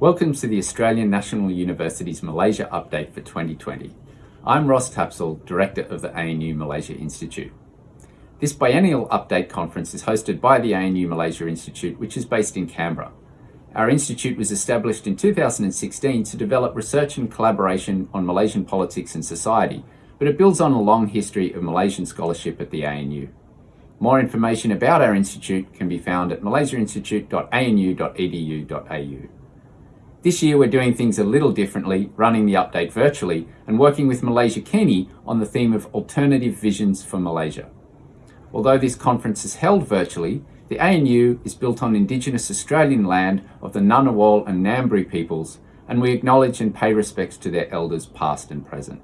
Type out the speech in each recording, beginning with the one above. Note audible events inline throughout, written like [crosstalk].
Welcome to the Australian National University's Malaysia Update for 2020. I'm Ross Tapsell, Director of the ANU Malaysia Institute. This biennial update conference is hosted by the ANU Malaysia Institute, which is based in Canberra. Our institute was established in 2016 to develop research and collaboration on Malaysian politics and society, but it builds on a long history of Malaysian scholarship at the ANU. More information about our institute can be found at malaysiainstitute.anu.edu.au. This year we're doing things a little differently, running the update virtually and working with Malaysiakini on the theme of alternative visions for Malaysia. Although this conference is held virtually, the ANU is built on Indigenous Australian land of the Ngunnawal and Ngambri peoples, and we acknowledge and pay respects to their elders past and present.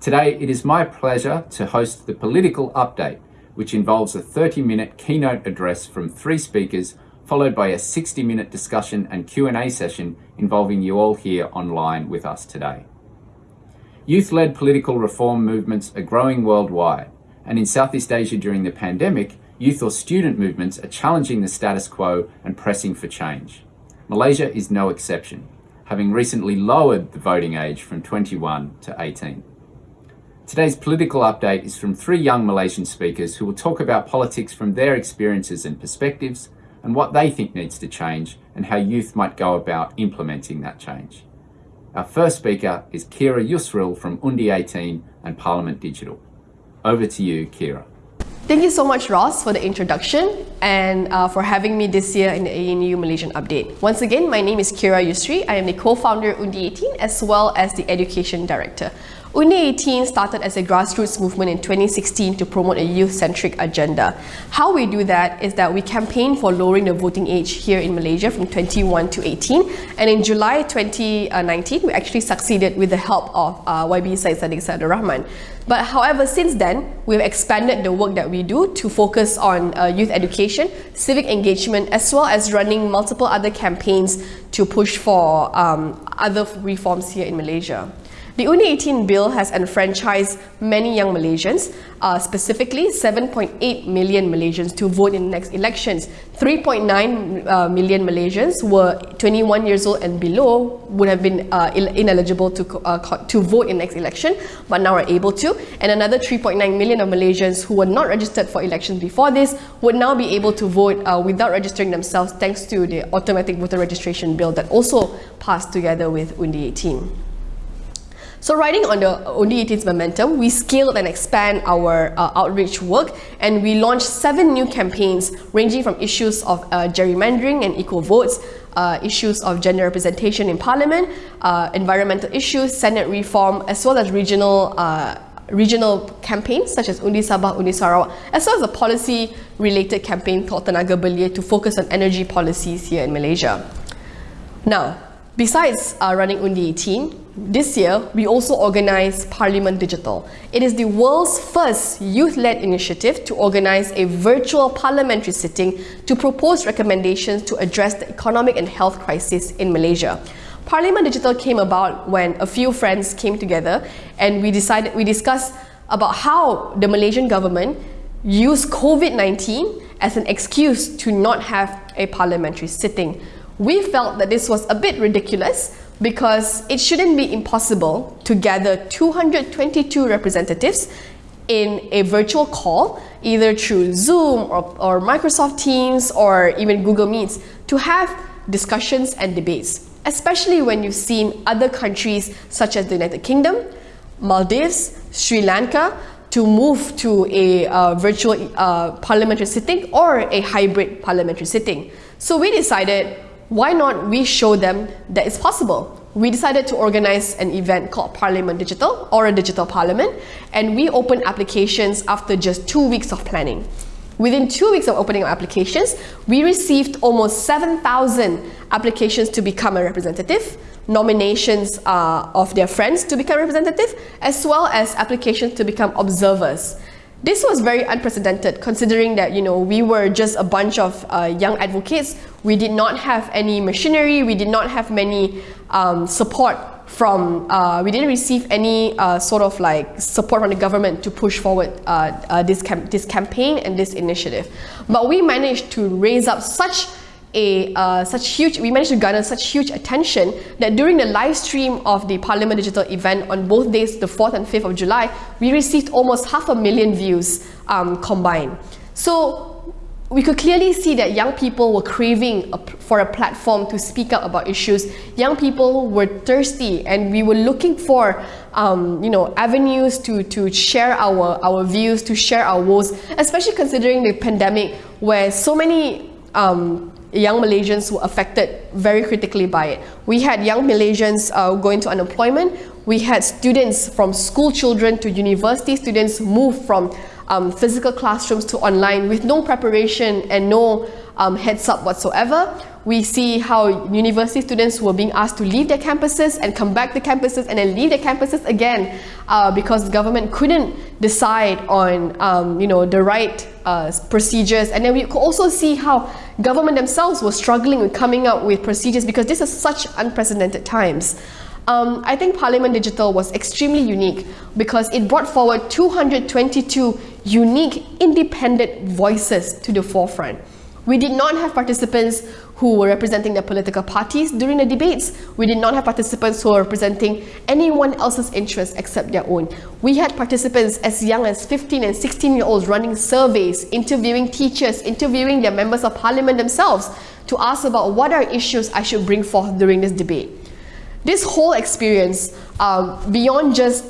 Today, it is my pleasure to host the political update, which involves a 30-minute keynote address from three speakers followed by a 60-minute discussion and Q&A session involving you all here online with us today. Youth-led political reform movements are growing worldwide, and in Southeast Asia during the pandemic, youth or student movements are challenging the status quo and pressing for change. Malaysia is no exception, having recently lowered the voting age from 21 to 18. Today's political update is from three young Malaysian speakers who will talk about politics from their experiences and perspectives, and what they think needs to change and how youth might go about implementing that change. Our first speaker is Qyira Yusri from Undi 18 and Parliament Digital. Over to you, Qyira. Thank you so much, Ross, for the introduction and uh, for having me this year in the ANU Malaysian Update. Once again, my name is Qyira Yusri. I am the co-founder of Undi 18 as well as the Education Director. Undi 18 started as a grassroots movement in 2016 to promote a youth-centric agenda. How we do that is that we campaign for lowering the voting age here in Malaysia from 21 to 18 and in July 2019 we actually succeeded with the help of uh, YB Syed Saddiq Sadur Rahman. But however, since then, we've expanded the work that we do to focus on uh, youth education, civic engagement, as well as running multiple other campaigns to push for um, other reforms here in Malaysia. The Undi 18 bill has enfranchised many young Malaysians, uh, specifically 7.8 million Malaysians to vote in next elections. 3.9 uh, million Malaysians were 21 years old and below would have been uh, ineligible to, uh, to vote in next election, but now are able to. And another 3.9 million of Malaysians who were not registered for elections before this would now be able to vote uh, without registering themselves thanks to the automatic voter registration bill that also passed together with Undi 18. So riding on the Undi 18's momentum, we scaled and expand our uh, outreach work and we launched seven new campaigns ranging from issues of uh, gerrymandering and equal votes, uh, issues of gender representation in parliament, uh, environmental issues, Senate reform, as well as regional uh, regional campaigns such as Undi Sabah, Undi Sarawak, as well as a policy-related campaign called Tenaga Belia to focus on energy policies here in Malaysia. Now, besides uh, running Undi 18, this year, we also organize Parliament Digital. It is the world's first youth-led initiative to organize a virtual parliamentary sitting to propose recommendations to address the economic and health crisis in Malaysia. Parliament Digital came about when a few friends came together and we decided we discussed about how the Malaysian government used COVID-19 as an excuse to not have a parliamentary sitting. We felt that this was a bit ridiculous because it shouldn't be impossible to gather 222 representatives in a virtual call, either through Zoom or, or Microsoft Teams or even Google Meets, to have discussions and debates, especially when you've seen other countries such as the United Kingdom, Maldives, Sri Lanka, to move to a uh, virtual uh, parliamentary sitting or a hybrid parliamentary sitting. So we decided why not we show them that it's possible? We decided to organize an event called Parliament Digital or a digital parliament and we opened applications after just two weeks of planning. Within two weeks of opening our applications, we received almost 7,000 applications to become a representative, nominations uh, of their friends to become representative, as well as applications to become observers. This was very unprecedented considering that you know we were just a bunch of uh, young advocates. We did not have any machinery, we did not have many um, support from, uh, we didn't receive any uh, sort of like support from the government to push forward uh, uh, this, cam this campaign and this initiative. But we managed to raise up such a uh, such huge, we managed to garner such huge attention that during the live stream of the Parliament Digital event on both days, the 4th and 5th of July, we received almost half a million views um, combined. So we could clearly see that young people were craving a, for a platform to speak up about issues. Young people were thirsty and we were looking for um, you know, avenues to, to share our, our views, to share our woes, especially considering the pandemic where so many um, young Malaysians were affected very critically by it. We had young Malaysians uh, going to unemployment. We had students from school children to university students move from um, physical classrooms to online with no preparation and no um, heads up whatsoever. We see how university students were being asked to leave their campuses and come back to campuses and then leave their campuses again uh, because the government couldn't decide on um, you know, the right uh, procedures. And then we could also see how government themselves were struggling with coming up with procedures because this is such unprecedented times. Um, I think Parliament Digital was extremely unique because it brought forward 222 unique independent voices to the forefront. We did not have participants who were representing their political parties during the debates. We did not have participants who were representing anyone else's interests except their own. We had participants as young as 15 and 16 year olds running surveys, interviewing teachers, interviewing their members of parliament themselves to ask about what are issues I should bring forth during this debate. This whole experience, um, beyond just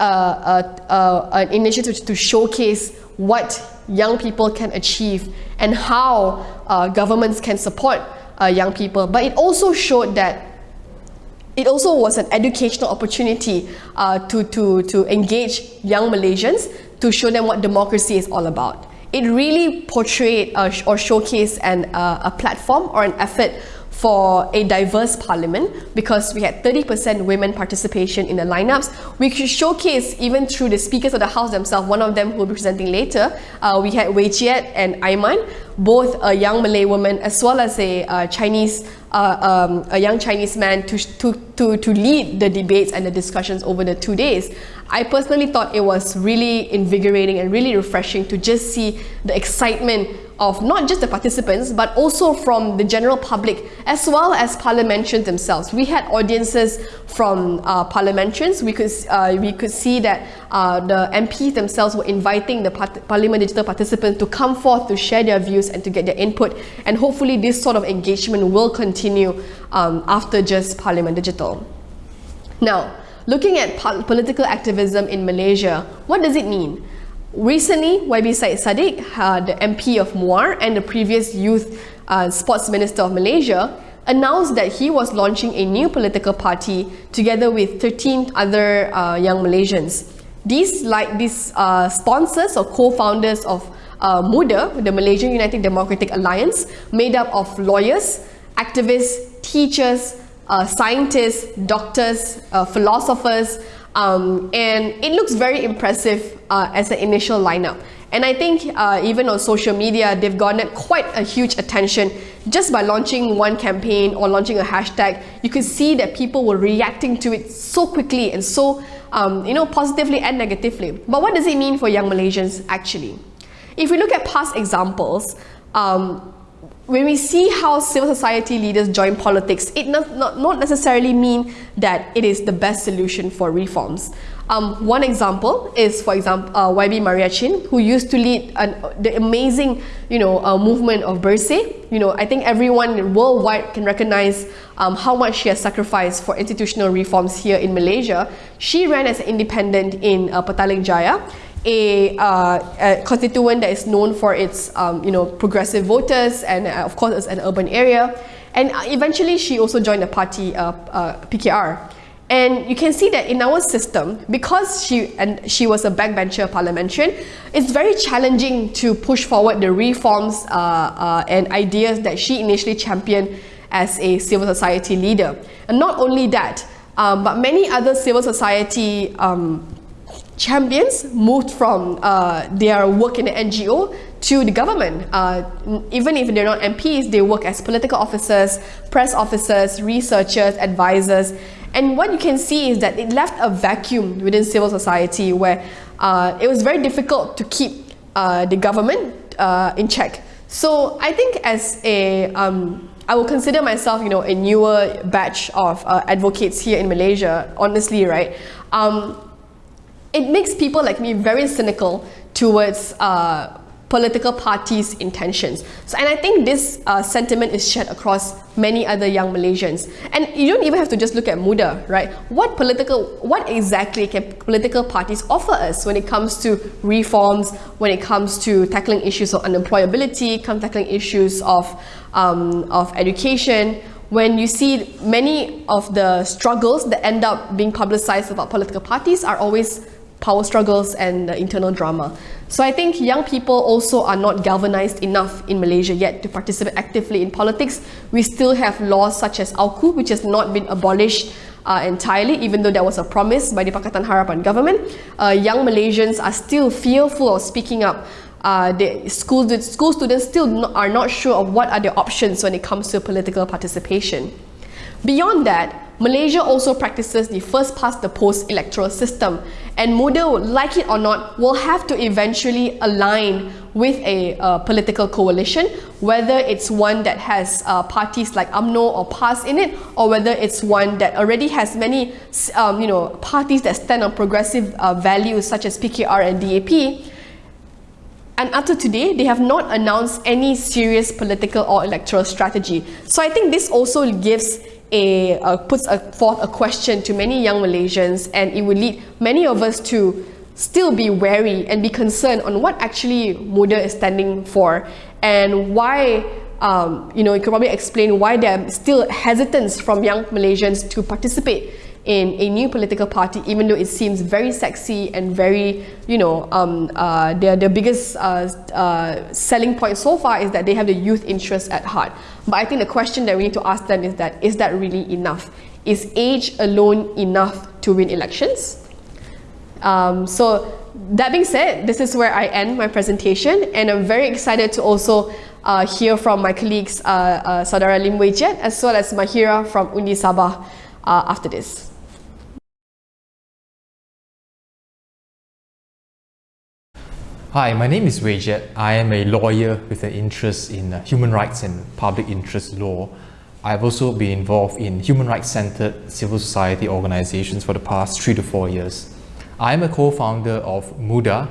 uh, uh, uh, an initiative to showcase what young people can achieve and how uh, governments can support uh, young people, but it also showed that it also was an educational opportunity uh, to, to, to engage young Malaysians to show them what democracy is all about. It really portrayed or showcased an, a platform or an effort for a diverse parliament because we had 30% women participation in the lineups. We could showcase even through the speakers of the house themselves, one of them who will be presenting later. Uh, we had Wei Jiet and Aiman, both a young Malay woman as well as a uh, Chinese uh, um, a young Chinese man to, to, to, to lead the debates and the discussions over the two days. I personally thought it was really invigorating and really refreshing to just see the excitement of not just the participants but also from the general public as well as parliamentarians themselves. We had audiences from uh, parliamentarians. We could, uh, we could see that uh, the MPs themselves were inviting the Parliament Digital participants to come forth to share their views and to get their input and hopefully this sort of engagement will continue um, after just Parliament Digital. Now, looking at political activism in Malaysia, what does it mean? Recently, YB Syed Saddiq, uh, the MP of Muar and the previous youth uh, sports minister of Malaysia, announced that he was launching a new political party together with 13 other uh, young Malaysians. These, like these uh, sponsors or co-founders of uh, MUDA, the Malaysian United Democratic Alliance, made up of lawyers, activists, teachers, uh, scientists, doctors, philosophers, um, and it looks very impressive uh, as an initial lineup. And I think uh, even on social media, they've garnered quite a huge attention just by launching one campaign or launching a hashtag. You could see that people were reacting to it so quickly and so, um, you know, positively and negatively. But what does it mean for young Malaysians actually? If we look at past examples, um, when we see how civil society leaders join politics, it not, not, not necessarily mean that it is the best solution for reforms. Um, one example is, for example, uh, YB Maria Chin, who used to lead an, the amazing, you know, uh, movement of Bersih. You know, I think everyone worldwide can recognize um, how much she has sacrificed for institutional reforms here in Malaysia. She ran as an independent in uh, Petaling Jaya a, uh, a, constituent that is known for its um, you know progressive voters and uh, of course it's an urban area. And uh, eventually she also joined the party uh, uh PKR and you can see that in our system because she and she was a backbencher parliamentarian it's very challenging to push forward the reforms and ideas that she initially championed as a civil society leader. And not only that um, but many other civil society um, champions moved from uh, their work in the NGO to the government. Uh, even if they're not MPs, they work as political officers, press officers, researchers, advisors. And what you can see is that it left a vacuum within civil society where uh, it was very difficult to keep uh, the government uh, in check. So I think as a, um, I will consider myself, you know, a newer batch of uh, advocates here in Malaysia, honestly, right? Um, it makes people like me very cynical towards uh, political parties' intentions. So, and I think this uh, sentiment is shared across many other young Malaysians. And you don't even have to just look at MUDA, right? What political, what exactly can political parties offer us when it comes to reforms, when it comes to tackling issues of unemployability, come tackling issues of, um, of education, when you see many of the struggles that end up being publicized about political parties are always power struggles and the internal drama. So I think young people also are not galvanized enough in Malaysia yet to participate actively in politics. We still have laws such as AUKU, which has not been abolished uh, entirely, even though there was a promise by the Pakatan Harapan government. Uh, young Malaysians are still fearful of speaking up. Uh, the school, the school students still are not sure of what are their options when it comes to political participation. Beyond that, Malaysia also practices the first past the post electoral system and MUDA, like it or not, will have to eventually align with a uh, political coalition, whether it's one that has uh, parties like UMNO or PAS in it, or whether it's one that already has many um, you know, parties that stand on progressive uh, values such as PKR and DAP. And up to today, they have not announced any serious political or electoral strategy. So I think this also gives a, uh, puts a, forth a question to many young Malaysians and it would lead many of us to still be wary and be concerned on what actually MUDA is standing for and why um, you know, you could probably explain why there are still hesitance from young Malaysians to participate in a new political party, even though it seems very sexy and very, you know, um, uh, their, their biggest uh, uh, selling point so far is that they have the youth interest at heart. But I think the question that we need to ask them is that, is that really enough? Is age alone enough to win elections? Um, so that being said, this is where I end my presentation and I'm very excited to also uh, hear from my colleagues, uh, uh, Saudara Lim Wei as well as Mahira from Undi Sabah uh, after this. Hi, my name is Wei Jiet. I am a lawyer with an interest in uh, human rights and public interest law. I've also been involved in human rights-centered civil society organizations for the past three to four years. I am a co-founder of MUDA,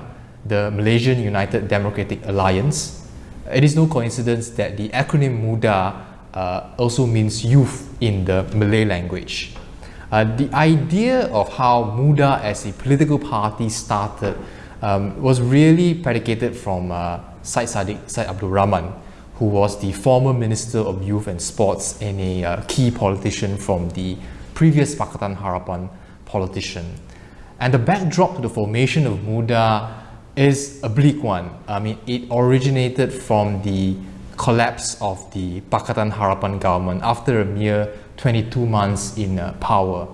the Malaysian United Democratic Alliance. It is no coincidence that the acronym MUDA uh, also means youth in the Malay language. Uh, the idea of how MUDA as a political party started um, was really predicated from uh, Syed Saddiq Syed Abdul Rahman, who was the former Minister of Youth and Sports and a uh, key politician from the previous Pakatan Harapan politician. And the backdrop to the formation of MUDA is a bleak one. I mean, it originated from the collapse of the Pakatan Harapan government after a mere 22 months in uh, power.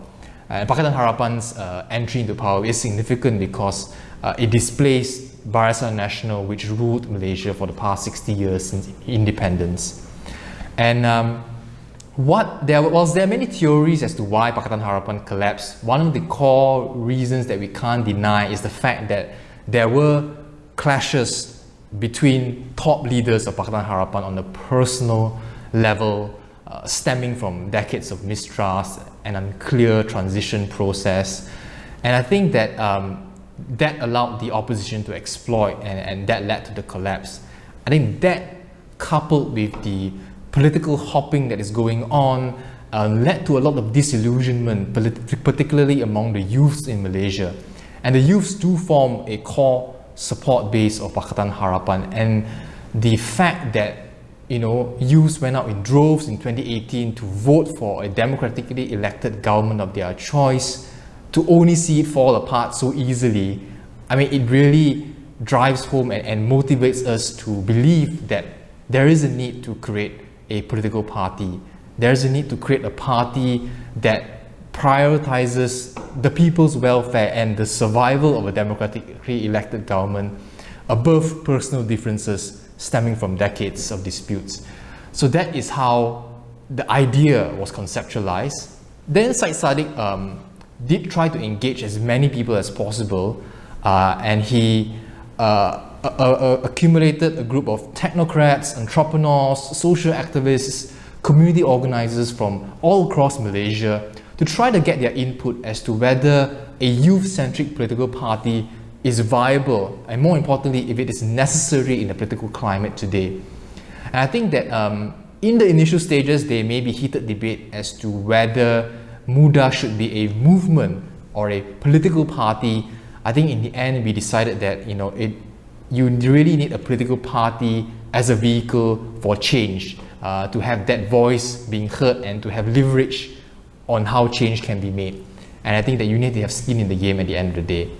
And Pakatan Harapan's uh, entry into power is significant because uh, it displaced Barisan Nasional, which ruled Malaysia for the past 60 years since independence. And um, what there was there are many theories as to why Pakatan Harapan collapsed. One of the core reasons that we can't deny is the fact that there were clashes between top leaders of Pakatan Harapan on a personal level, uh, stemming from decades of mistrust and unclear transition process. And I think that um, that allowed the opposition to exploit and, and that led to the collapse. I think that coupled with the political hopping that is going on uh, led to a lot of disillusionment, particularly among the youths in Malaysia. And the youths do form a core support base of Pakatan Harapan and the fact that you know, youths went out in droves in 2018 to vote for a democratically elected government of their choice to only see it fall apart so easily, I mean, it really drives home and, and motivates us to believe that there is a need to create a political party. There is a need to create a party that prioritizes the people's welfare and the survival of a democratically elected government above personal differences stemming from decades of disputes. So that is how the idea was conceptualized. Then Syed Saddiq um, did try to engage as many people as possible uh, and he uh, uh, accumulated a group of technocrats, entrepreneurs, social activists, community organizers from all across Malaysia to try to get their input as to whether a youth-centric political party is viable and more importantly, if it is necessary in the political climate today. And I think that um, in the initial stages, there may be heated debate as to whether MUDA should be a movement or a political party. I think in the end, we decided that you know it, you really need a political party as a vehicle for change, uh, to have that voice being heard and to have leverage on how change can be made. And I think that you need to have skin in the game at the end of the day.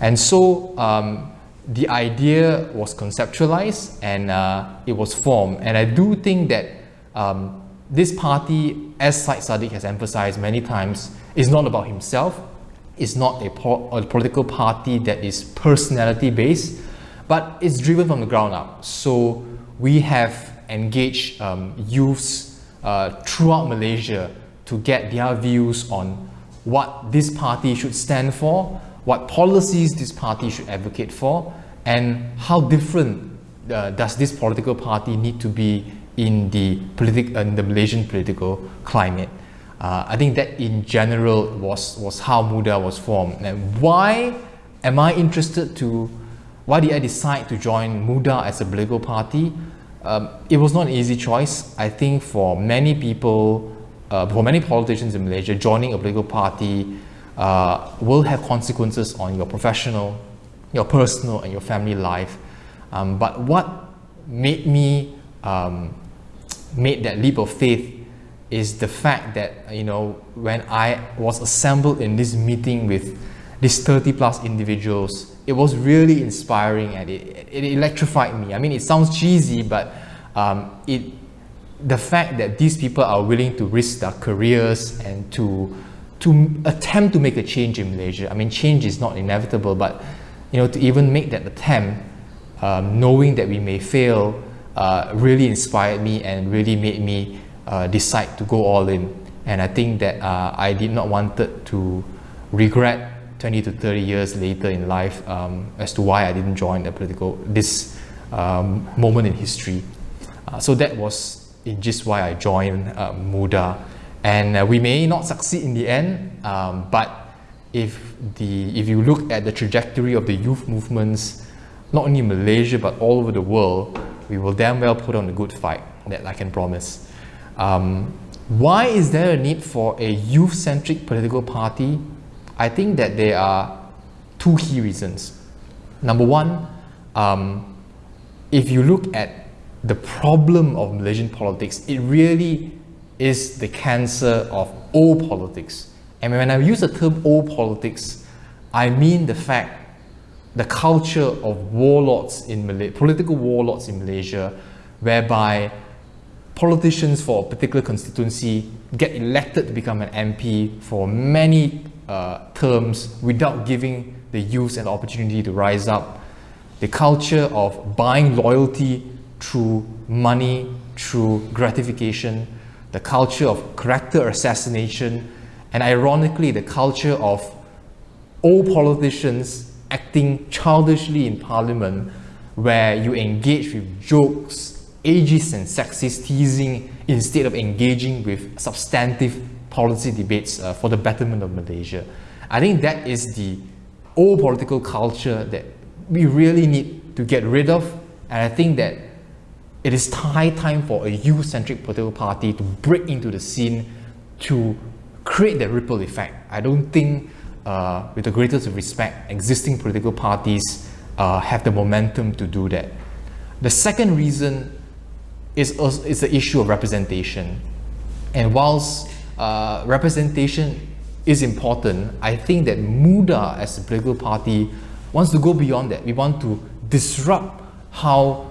And so um, the idea was conceptualized and uh, it was formed. And I do think that um, this party, as Syed Saddiq has emphasized many times, is not about himself. It's not a, po a political party that is personality based, but it's driven from the ground up. So we have engaged um, youths uh, throughout Malaysia to get their views on what this party should stand for, what policies this party should advocate for, and how different uh, does this political party need to be in the, politic, in the Malaysian political climate. Uh, I think that in general was, was how MUDA was formed. And why am I interested to, why did I decide to join MUDA as a political party? Um, it was not an easy choice. I think for many people, uh, for many politicians in Malaysia, joining a political party uh, will have consequences on your professional, your personal and your family life. Um, but what made me um, made that leap of faith is the fact that you know when I was assembled in this meeting with these 30 plus individuals, it was really inspiring and it, it electrified me. I mean, it sounds cheesy, but um, it the fact that these people are willing to risk their careers and to to attempt to make a change in Malaysia. I mean, change is not inevitable, but you know, to even make that attempt, um, knowing that we may fail, uh, really inspired me and really made me uh, decide to go all in. And I think that uh, I did not want to regret 20 to 30 years later in life um, as to why I didn't join the political, this um, moment in history. Uh, so that was in just why I joined uh, MUDA. And uh, we may not succeed in the end, um, but if, the, if you look at the trajectory of the youth movements, not only in Malaysia, but all over the world, we will damn well put on a good fight, that I can promise. Um, why is there a need for a youth-centric political party? I think that there are two key reasons. Number one, um, if you look at the problem of Malaysian politics, it really is the cancer of all politics. And when I use the term all politics, I mean the fact, the culture of warlords in Malaysia, political warlords in Malaysia, whereby politicians for a particular constituency get elected to become an MP for many uh, terms without giving the youth an opportunity to rise up. The culture of buying loyalty through money, through gratification, the culture of character assassination, and ironically, the culture of old politicians acting childishly in parliament, where you engage with jokes, ageist and sexist teasing, instead of engaging with substantive policy debates uh, for the betterment of Malaysia. I think that is the old political culture that we really need to get rid of. And I think that it is high time for a youth-centric political party to break into the scene to create that ripple effect. I don't think, uh, with the greatest respect, existing political parties uh, have the momentum to do that. The second reason is, is the issue of representation. And whilst uh, representation is important, I think that MUDA as a political party wants to go beyond that. We want to disrupt how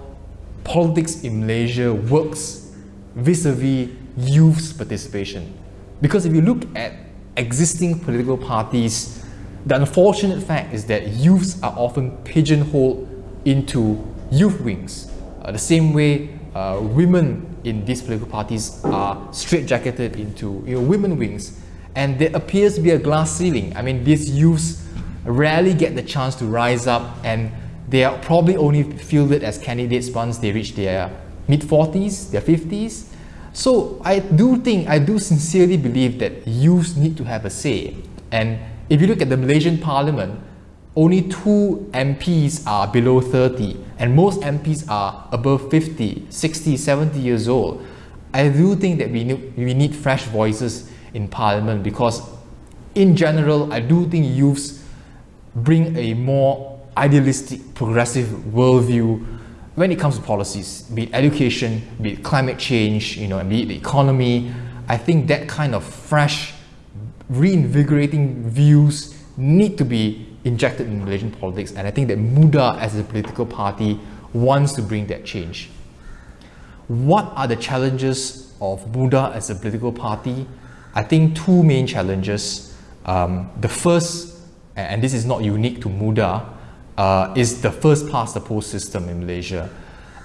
politics in Malaysia works vis-a-vis -vis youth's participation. Because if you look at existing political parties, the unfortunate fact is that youths are often pigeonholed into youth wings. Uh, the same way uh, women in these political parties are straitjacketed into you know, women wings. And there appears to be a glass ceiling. I mean, these youths rarely get the chance to rise up and they are probably only fielded as candidates once they reach their mid-40s, their 50s. So I do think, I do sincerely believe that youths need to have a say. And if you look at the Malaysian parliament, only two MPs are below 30 and most MPs are above 50, 60, 70 years old. I do think that we need, we need fresh voices in parliament because in general, I do think youths bring a more idealistic, progressive worldview when it comes to policies, be it education, be it climate change, you know, and be it the economy. I think that kind of fresh, reinvigorating views need to be injected in Malaysian politics. And I think that MUDA as a political party wants to bring that change. What are the challenges of MUDA as a political party? I think two main challenges. Um, the first, and this is not unique to MUDA, uh, is the first past the post system in Malaysia.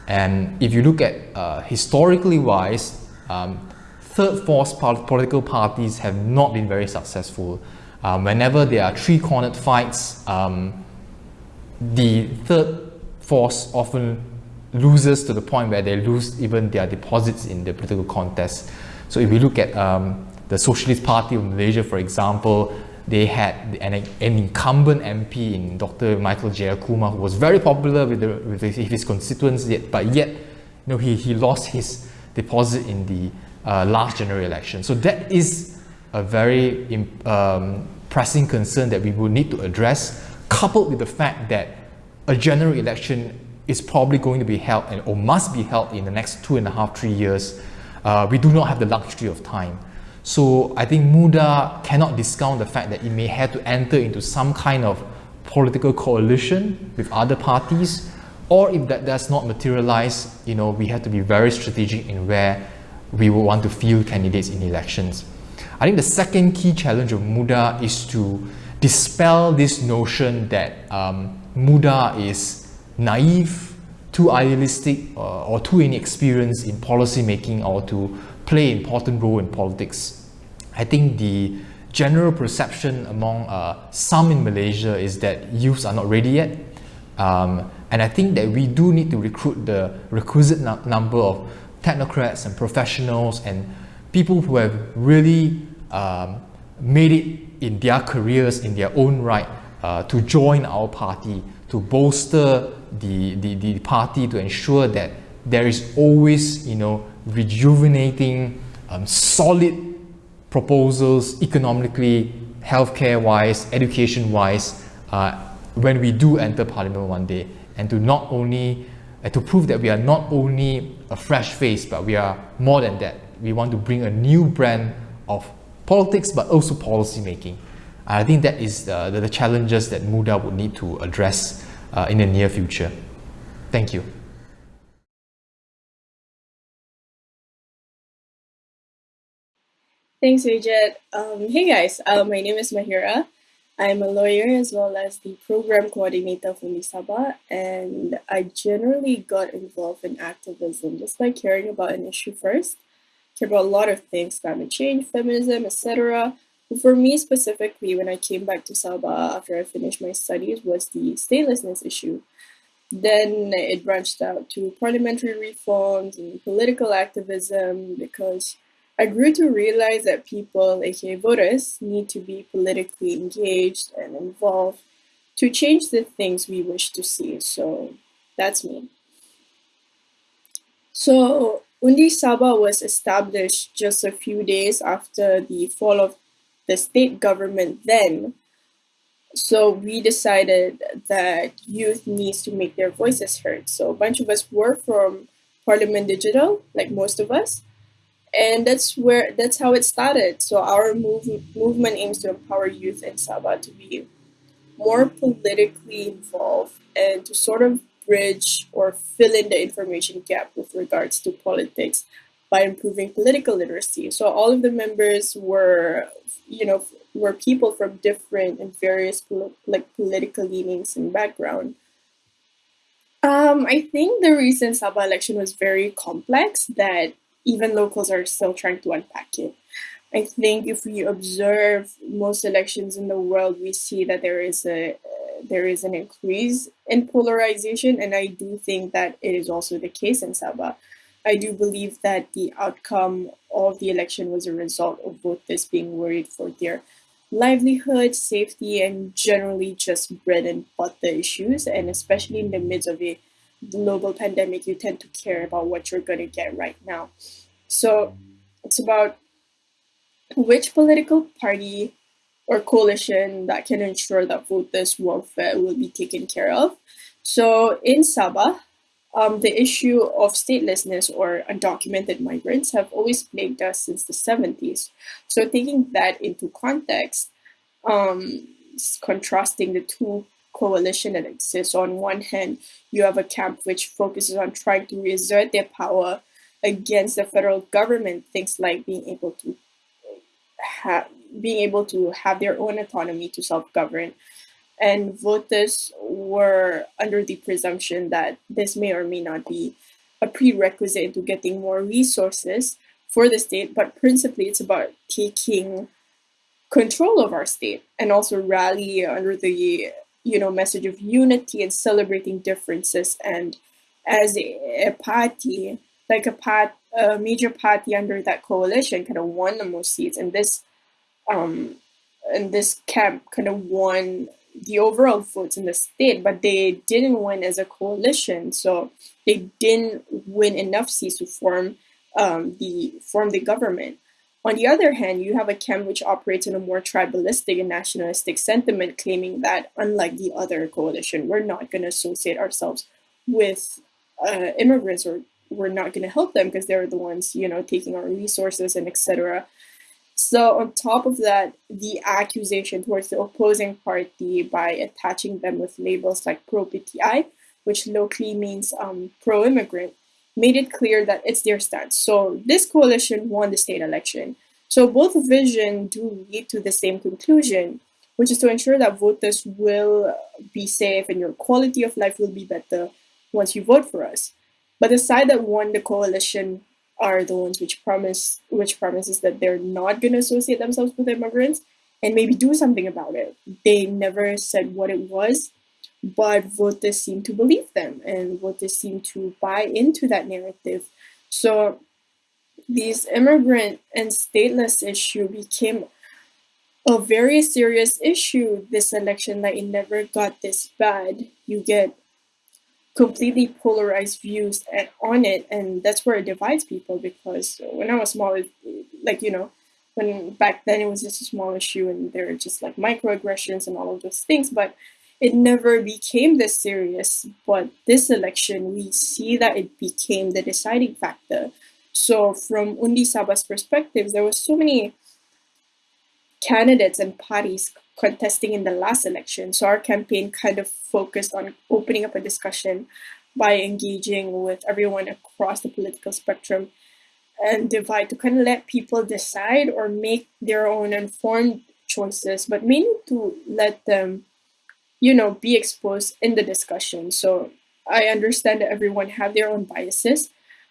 And if you look at uh, historically wise, um, third force political parties have not been very successful. Um, whenever there are three-cornered fights, um, the third force often loses to the point where they lose even their deposits in the political contest. So if you look at um, the Socialist Party of Malaysia, for example, they had an, an incumbent MP in Dr. Michael Jeyakumar who was very popular with, the, with his constituents, yet, but yet you know, he, he lost his deposit in the uh, last general election. So that is a very um, pressing concern that we will need to address, coupled with the fact that a general election is probably going to be held and, or must be held in the next two and a half, three years. Uh, we do not have the luxury of time. So I think MUDA cannot discount the fact that it may have to enter into some kind of political coalition with other parties, or if that does not materialize, you know, we have to be very strategic in where we will want to field candidates in elections. I think the second key challenge of MUDA is to dispel this notion that um, MUDA is naive, too idealistic, uh, or too inexperienced in policy making or to play an important role in politics. I think the general perception among uh, some in Malaysia is that youths are not ready yet. Um, and I think that we do need to recruit the requisite number of technocrats and professionals and people who have really um, made it in their careers in their own right uh, to join our party, to bolster the, the, the party to ensure that there is always, you know, rejuvenating, um, solid proposals economically, healthcare-wise, education-wise, uh, when we do enter parliament one day, and to not only uh, to prove that we are not only a fresh face, but we are more than that. We want to bring a new brand of politics, but also policy making. I think that is the, the, the challenges that MUDA would need to address uh, in the near future. Thank you. Thanks, Wei Jiet. Um, hey guys, uh, my name is Mahira. I'm a lawyer as well as the program coordinator for Sabah, and I generally got involved in activism just by caring about an issue first. Care about a lot of things, climate change, feminism, etc. For me specifically, when I came back to Sabah after I finished my studies, was the statelessness issue. Then it branched out to parliamentary reforms and political activism because I grew to realize that people, aka voters, need to be politically engaged and involved to change the things we wish to see. So that's me. So Undi Sabah was established just a few days after the fall of the state government then. So we decided that youth needs to make their voices heard. So a bunch of us were from Parliament Digital, like most of us, and that's where that's how it started. So our move, movement aims to empower youth in Sabah to be more politically involved and to sort of bridge or fill in the information gap with regards to politics by improving political literacy. So all of the members were, you know, were people from different and various like political leanings and background. Um, I think the recent Sabah election was very complex that even locals are still trying to unpack it. I think if we observe most elections in the world, we see that there is a there is an increase in polarization, and I do think that it is also the case in Sabah. I do believe that the outcome of the election was a result of voters being worried for their livelihood, safety, and generally just bread and butter issues. And especially in the midst of a global pandemic, you tend to care about what you're going to get right now. So it's about which political party or coalition that can ensure that voters' welfare will be taken care of. So in Sabah, um, the issue of statelessness or undocumented migrants have always plagued us since the 70s. So taking that into context, um, contrasting the two coalition that exists. On one hand, you have a camp which focuses on trying to reassert their power against the federal government, things like being able to have being able to have their own autonomy to self-govern. And voters were under the presumption that this may or may not be a prerequisite to getting more resources for the state, but principally it's about taking control of our state and also rally under the you know message of unity and celebrating differences. And as a, a party like a part a major party under that coalition kind of won the most seats. And this um and this camp kind of won the overall votes in the state but they didn't win as a coalition. So they didn't win enough seats to form um, the form the government on the other hand, you have a camp which operates in a more tribalistic and nationalistic sentiment, claiming that, unlike the other coalition, we're not going to associate ourselves with uh, immigrants or we're not going to help them because they're the ones, you know, taking our resources and etc. So on top of that, the accusation towards the opposing party by attaching them with labels like pro-PTI, which locally means um, pro-immigrant, made it clear that it's their stance. So this coalition won the state election. So both vision do lead to the same conclusion, which is to ensure that voters will be safe and your quality of life will be better once you vote for us. But the side that won the coalition are the ones which promise which promises that they're not going to associate themselves with immigrants and maybe do something about it. They never said what it was, but voters seem to believe them and voters seem to buy into that narrative. So these immigrant and stateless issue became a very serious issue this election that it never got this bad. You get completely polarized views at, on it and that's where it divides people because when I was small, like, you know, when back then it was just a small issue and there were just like microaggressions and all of those things, but it never became this serious, but this election, we see that it became the deciding factor. So from Undi Sabah's perspective, there were so many candidates and parties contesting in the last election. So our campaign kind of focused on opening up a discussion by engaging with everyone across the political spectrum and divide to kind of let people decide or make their own informed choices, but mainly to let them you know, be exposed in the discussion. So I understand that everyone have their own biases,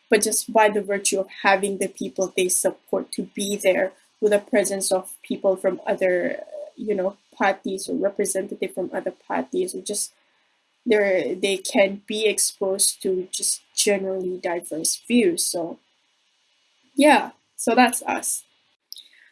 but just by the virtue of having the people they support to be there with the presence of people from other, you know, parties or representative from other parties or just they they can be exposed to just generally diverse views. So yeah, so that's us.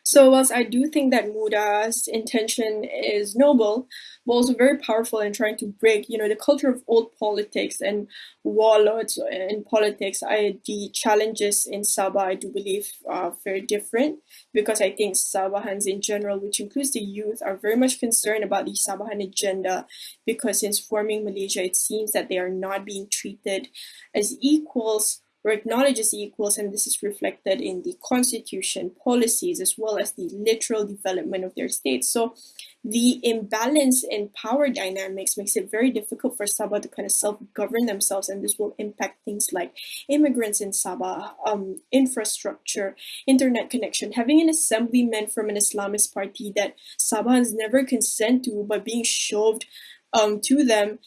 So whilst I do think that Muda's intention is noble, but also very powerful in trying to break, you know, the culture of old politics and warlords in politics, I the challenges in Sabah, I do believe, are very different. Because I think Sabahans in general, which includes the youth, are very much concerned about the Sabahan agenda. Because since forming Malaysia, it seems that they are not being treated as equals or acknowledges equals, and this is reflected in the constitution, policies, as well as the literal development of their states. So the imbalance in power dynamics makes it very difficult for Sabah to kind of self-govern themselves, and this will impact things like immigrants in Sabah, um, infrastructure, internet connection, having an assemblyman from an Islamist party that Sabahans never consent to, but being shoved um, to them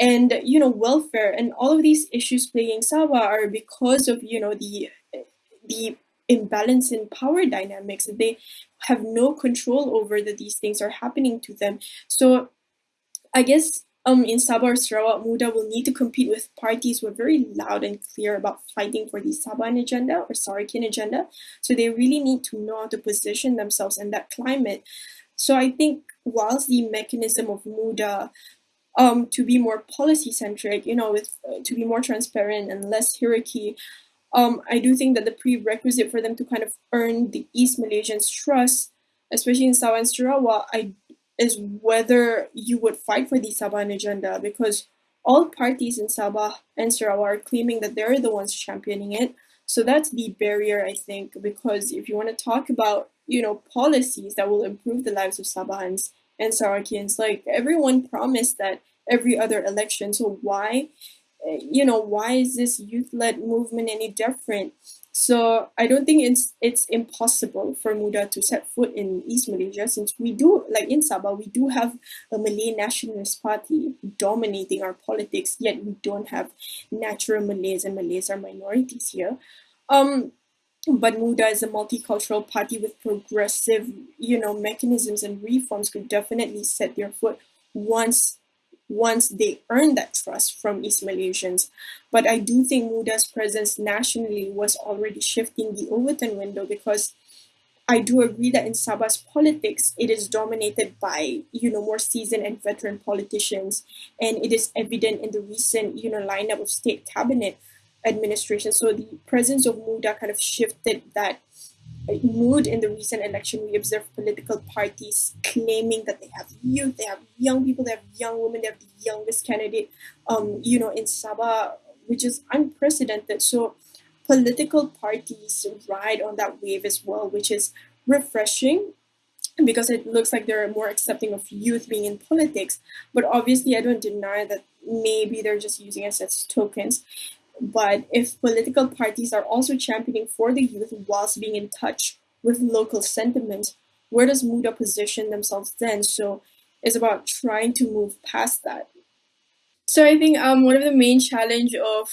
and you know welfare and all of these issues plaguing Sabah are because of you know the the imbalance in power dynamics. That they have no control over that these things are happening to them. So I guess um, in Sabah or Sarawak, Muda will need to compete with parties who are very loud and clear about fighting for the Sabahan agenda or Sarawakian agenda. So they really need to know how to position themselves in that climate. So I think whilst the mechanism of Muda um, to be more policy centric, you know, with uh, to be more transparent and less hierarchy, um, I do think that the prerequisite for them to kind of earn the East Malaysians' trust, especially in Sabah and Sarawak, I is whether you would fight for the Sabahan agenda because all parties in Sabah and Sarawak are claiming that they're the ones championing it. So that's the barrier, I think, because if you want to talk about, you know, policies that will improve the lives of Sabahans and Sarawakians, like everyone promised that every other election. So why, you know, why is this youth-led movement any different? So I don't think it's it's impossible for Muda to set foot in East Malaysia since we do like in Sabah we do have a Malay nationalist party dominating our politics yet we don't have natural Malays and Malays are minorities here. Um, but Muda is a multicultural party with progressive, you know, mechanisms and reforms could definitely set their foot once once they earn that trust from East Malaysians. But I do think Muda's presence nationally was already shifting the Overton window because I do agree that in Sabah's politics, it is dominated by, you know, more seasoned and veteran politicians. And it is evident in the recent, you know, lineup of state cabinet administration. So the presence of Muda kind of shifted that mood in the recent election, we observed political parties claiming that they have youth, they have young people, they have young women, they have the youngest candidate, um, you know, in Sabah, which is unprecedented. So political parties ride on that wave as well, which is refreshing because it looks like they're more accepting of youth being in politics. But obviously, I don't deny that maybe they're just using us as tokens. But if political parties are also championing for the youth whilst being in touch with local sentiment, where does Muda position themselves then? So it's about trying to move past that. So I think um, one of the main challenge of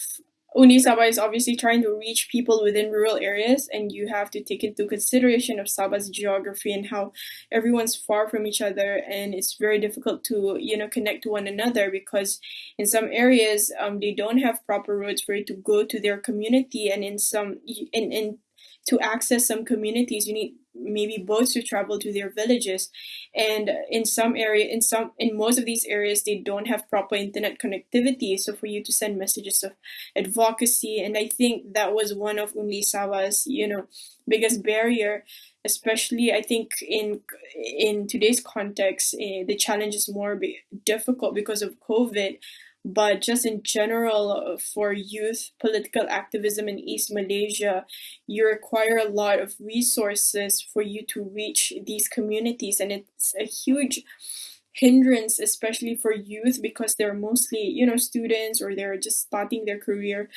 Undi Sabah is obviously trying to reach people within rural areas, and you have to take into consideration of Sabah's geography and how everyone's far from each other, and it's very difficult to you know connect to one another because in some areas um, they don't have proper roads for you to go to their community, and in some in in to access some communities you need maybe boats to travel to their villages. And in some area in some in most of these areas they don't have proper internet connectivity. So for you to send messages of advocacy and i think that was one of Undi Sabah's you know biggest barrier especially i think in in today's context eh, the challenge is more difficult because of covid but just in general for youth political activism in East Malaysia, you require a lot of resources for you to reach these communities, and it's a huge hindrance especially for youth because they're mostly you know students or they're just starting their career.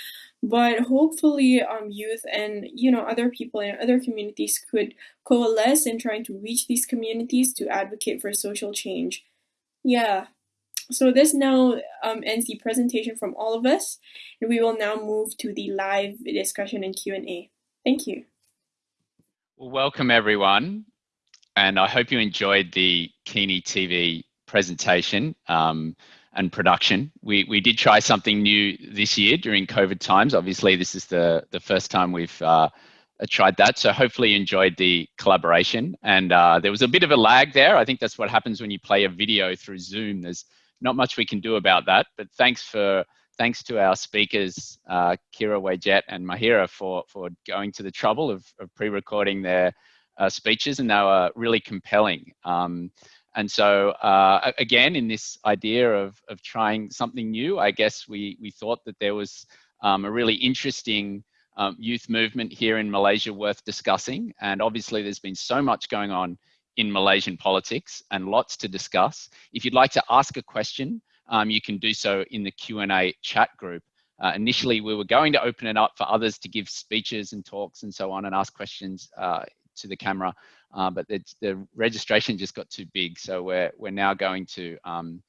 But hopefully um youth and you know other people in other communities could coalesce in trying to reach these communities to advocate for social change. Yeah so this now um, ends the presentation from all of us, and we will now move to the live discussion and Q&A. Thank you. Well, welcome everyone, and I hope you enjoyed the Kini TV presentation um, and production. We, we did try something new this year during COVID times. Obviously, this is the, the first time we've uh, tried that. So hopefully you enjoyed the collaboration. And uh, there was a bit of a lag there. I think that's what happens when you play a video through Zoom. There's not much we can do about that. But thanks for thanks to our speakers, uh, Qyira Wayjet and Mahira for, for going to the trouble of, of pre-recording their uh, speeches and they were really compelling. Um, and so uh, again, in this idea of, of trying something new, I guess we, we thought that there was um, a really interesting um, youth movement here in Malaysia worth discussing. And obviously there's been so much going on in Malaysian politics and lots to discuss. If you'd like to ask a question, um, you can do so in the Q&A chat group. Uh, initially, we were going to open it up for others to give speeches and talks and so on and ask questions uh, to the camera, uh, but the, the, registration just got too big. So we're, we're now going to um,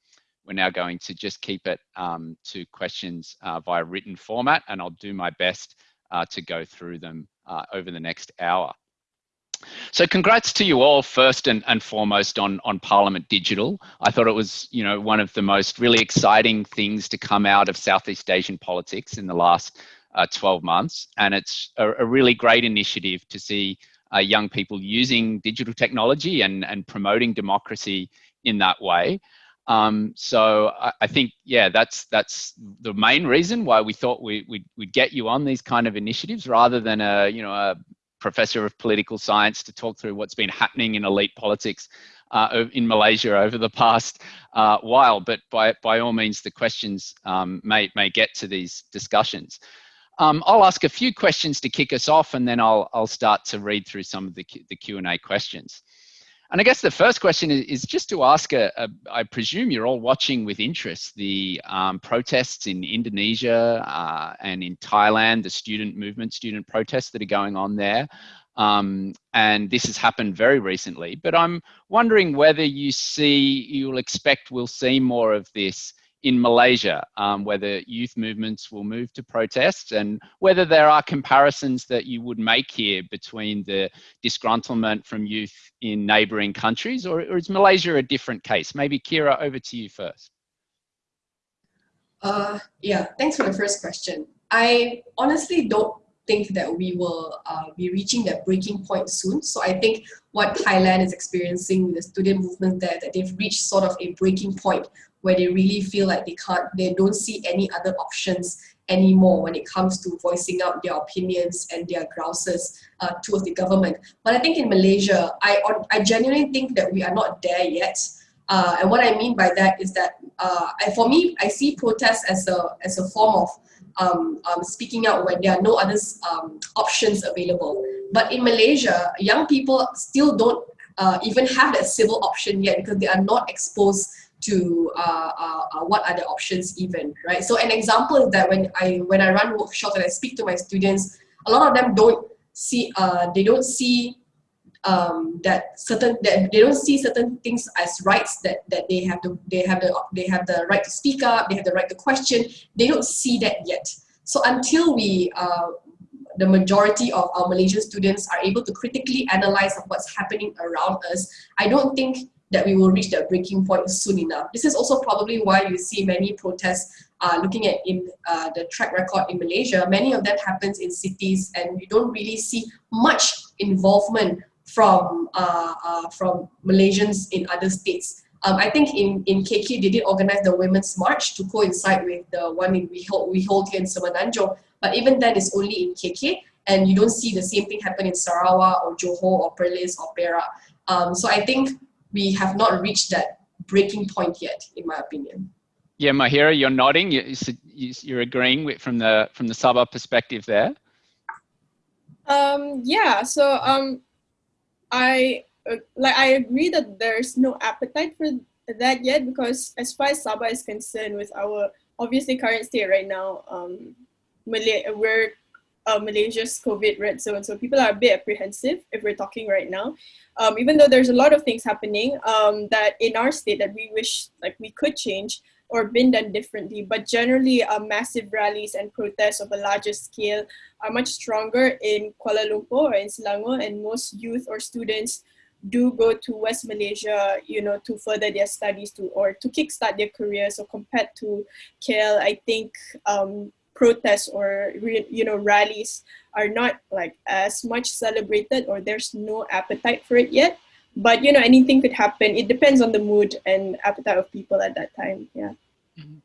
we're now going to just keep it um, to questions uh, via written format and I'll do my best uh, to go through them uh, over the next hour. So congrats to you all first and, and foremost on, on Parliament Digital. I thought it was, you know, one of the most really exciting things to come out of Southeast Asian politics in the last uh, 12 months. And it's a, a, really great initiative to see uh, young people using digital technology and, and promoting democracy in that way. Um, so I, I, think, yeah, that's that's the main reason why we thought we, we'd, we'd get you on these kind of initiatives rather than a, you know, a professor of political science to talk through what's been happening in elite politics uh, in Malaysia over the past uh, while. But by, by all means, the questions um, may, may get to these discussions. Um, I'll ask a few questions to kick us off and then I'll, I'll start to read through some of the, the Q&A questions. And I guess the first question is, just to ask, a, a, I presume you're all watching with interest the um, protests in Indonesia uh, and in Thailand, the student movement, student protests that are going on there. Um, and this has happened very recently, but I'm wondering whether you see, you'll expect we'll see more of this in Malaysia, um, whether youth movements will move to protests and whether there are comparisons that you would make here between the disgruntlement from youth in neighboring countries or, or is Malaysia a different case? Maybe Qyira, over to you first. Uh, yeah, thanks for the first question. I honestly don't think that we will uh, be reaching that breaking point soon. So I think what Thailand is experiencing with the student movement there, that they've reached sort of a breaking point where they really feel like they can't, they don't see any other options anymore when it comes to voicing out their opinions and their grouses uh, towards the government. But I think in Malaysia, I, I genuinely think that we are not there yet. Uh, and what I mean by that is that, uh, I, for me, I see protests as a, as a form of um, um, speaking out when there are no other um, options available. But in Malaysia, young people still don't uh, even have that civil option yet because they are not exposed to uh, uh, uh, what are the options even, right? So an example is that when I when I run workshops and I speak to my students, a lot of them don't see uh, they don't see um, that certain that they don't see certain things as rights that that they have to they have the they have the right to speak up, they have the right to question. They don't see that yet. So until we uh, the majority of our Malaysian students are able to critically analyze what's happening around us, I don't think that we will reach that breaking point soon enough. This is also probably why you see many protests uh, looking at in uh, the track record in Malaysia. Many of that happens in cities and you don't really see much involvement from uh, uh, from Malaysians in other states. Um, I think in, in KK they did organize the Women's March to coincide with the one in we hold, we hold here in Semenanjung, but even then it's only in KK and you don't see the same thing happen in Sarawak or Johor or Perlis or Perak. Um, so I think we have not reached that breaking point yet, in my opinion. Yeah, Mahira, you're nodding. You're agreeing with, from the from the Sabah perspective there. Um, yeah. So um, I uh, like I agree that there's no appetite for that yet because as far as Sabah is concerned, with our obviously current state right now, um, Malay we're uh, Malaysia's COVID red zone, so people are a bit apprehensive if we're talking right now. Um, even though there's a lot of things happening um, that in our state that we wish like we could change or been done differently, but generally uh, massive rallies and protests of a larger scale are much stronger in Kuala Lumpur or in Selangor and most youth or students do go to West Malaysia, you know, to further their studies to or to kickstart their careers. So compared to KL, I think um, protests or you know rallies are not like as much celebrated or there's no appetite for it yet but you know anything could happen it depends on the mood and appetite of people at that time yeah mm-hmm.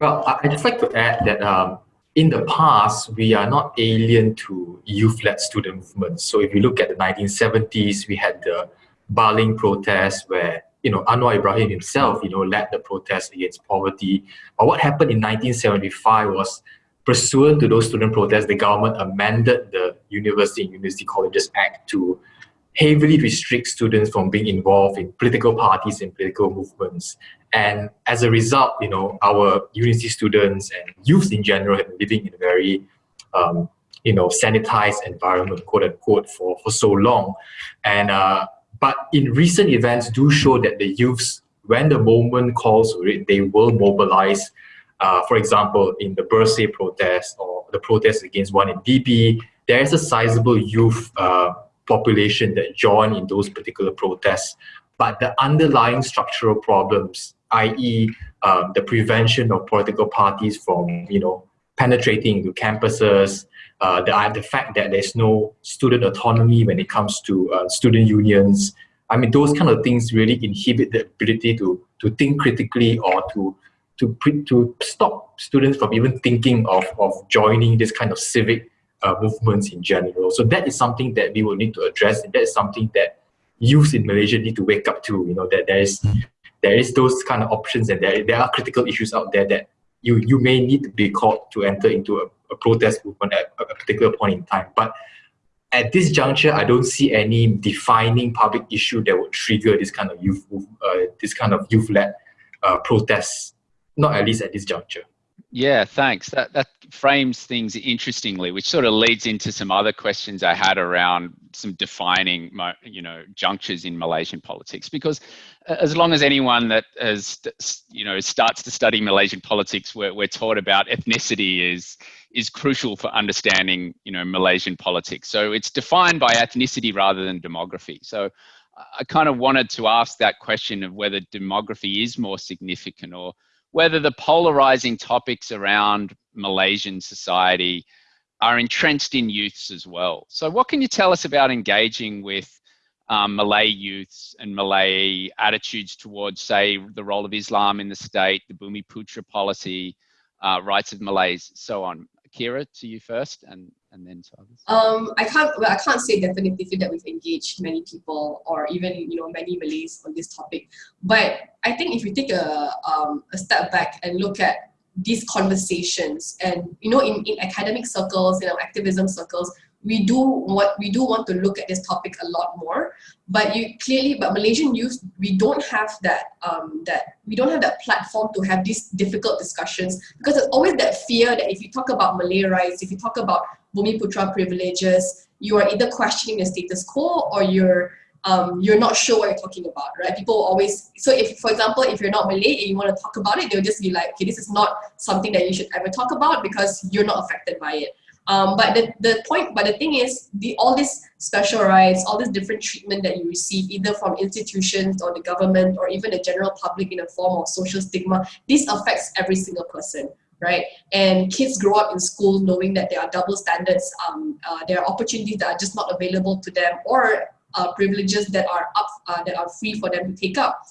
Well i just like to add that um, in the past we are not alien to youth-led student movements so if you look at the 1970s we had the Baling protest where you know, Anwar Ibrahim himself, you know, led the protest against poverty. But what happened in 1975 was pursuant to those student protests, the government amended the University and University Colleges Act to heavily restrict students from being involved in political parties and political movements. And as a result, you know, our university students and youth in general have been living in a very, um, you know, sanitized environment, quote unquote, for, for so long. And uh, but in recent events do show that the youths, when the moment calls for it, they will mobilize. Uh, for example, in the birthday protest or the protests against 1MDB, there is a sizable youth uh, population that join in those particular protests. But the underlying structural problems, i.e., um, the prevention of political parties from, you know, penetrating into campuses, uh, the, the fact that there's no student autonomy when it comes to uh, student unions. I mean, those kind of things really inhibit the ability to, to think critically or to, to, to stop students from even thinking of, of joining this kind of civic uh, movements in general. So that is something that we will need to address and that is something that youth in Malaysia need to wake up to, you know, that there is, there is those kind of options and there, there are critical issues out there that you, you may need to be called to enter into a a protest movement at a particular point in time. But at this juncture, I don't see any defining public issue that would trigger this kind of youth, uh, this kind of youth-led uh, protests. Not at least at this juncture. Yeah, thanks. That that frames things interestingly, which sort of leads into some other questions I had around some defining, you know, junctures in Malaysian politics. Because uh, as long as anyone that has, you know, starts to study Malaysian politics, we're, we're taught about ethnicity is is crucial for understanding, you know, Malaysian politics. So it's defined by ethnicity rather than demography. So I kind of wanted to ask that question of whether demography is more significant or whether the polarizing topics around Malaysian society are entrenched in youths as well. So what can you tell us about engaging with um, Malay youths and Malay attitudes towards, say, the role of Islam in the state, the Bumiputra policy, uh, rights of Malays, so on. Qyira, to you first, and and then. Um, I can't. Well, I can't say definitively that we've engaged many people or even you know many Malays on this topic. But I think if we take a um, a step back and look at these conversations, and you know, in in academic circles, in our activism circles, we do what we do want to look at this topic a lot more but you clearly but malaysian youth we don't have that um that we don't have that platform to have these difficult discussions because there's always that fear that if you talk about malay rights if you talk about bumiputra privileges you are either questioning the status quo or you're um, you're not sure what you're talking about, right? People always, so if, for example, if you're not Malay and you want to talk about it, they'll just be like, okay, this is not something that you should ever talk about because you're not affected by it. Um, but the, the point, but the thing is, the all these special rights, all this different treatment that you receive, either from institutions or the government or even the general public in a form of social stigma, this affects every single person, right? And kids grow up in school knowing that there are double standards, um, uh, there are opportunities that are just not available to them, or uh, privileges that are up, uh, that are free for them to take up.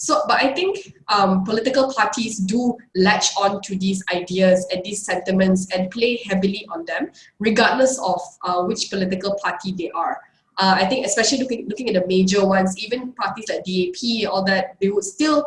So, but I think um, political parties do latch on to these ideas and these sentiments and play heavily on them, regardless of uh, which political party they are. Uh, I think especially looking, looking at the major ones, even parties like DAP, all that, they would still,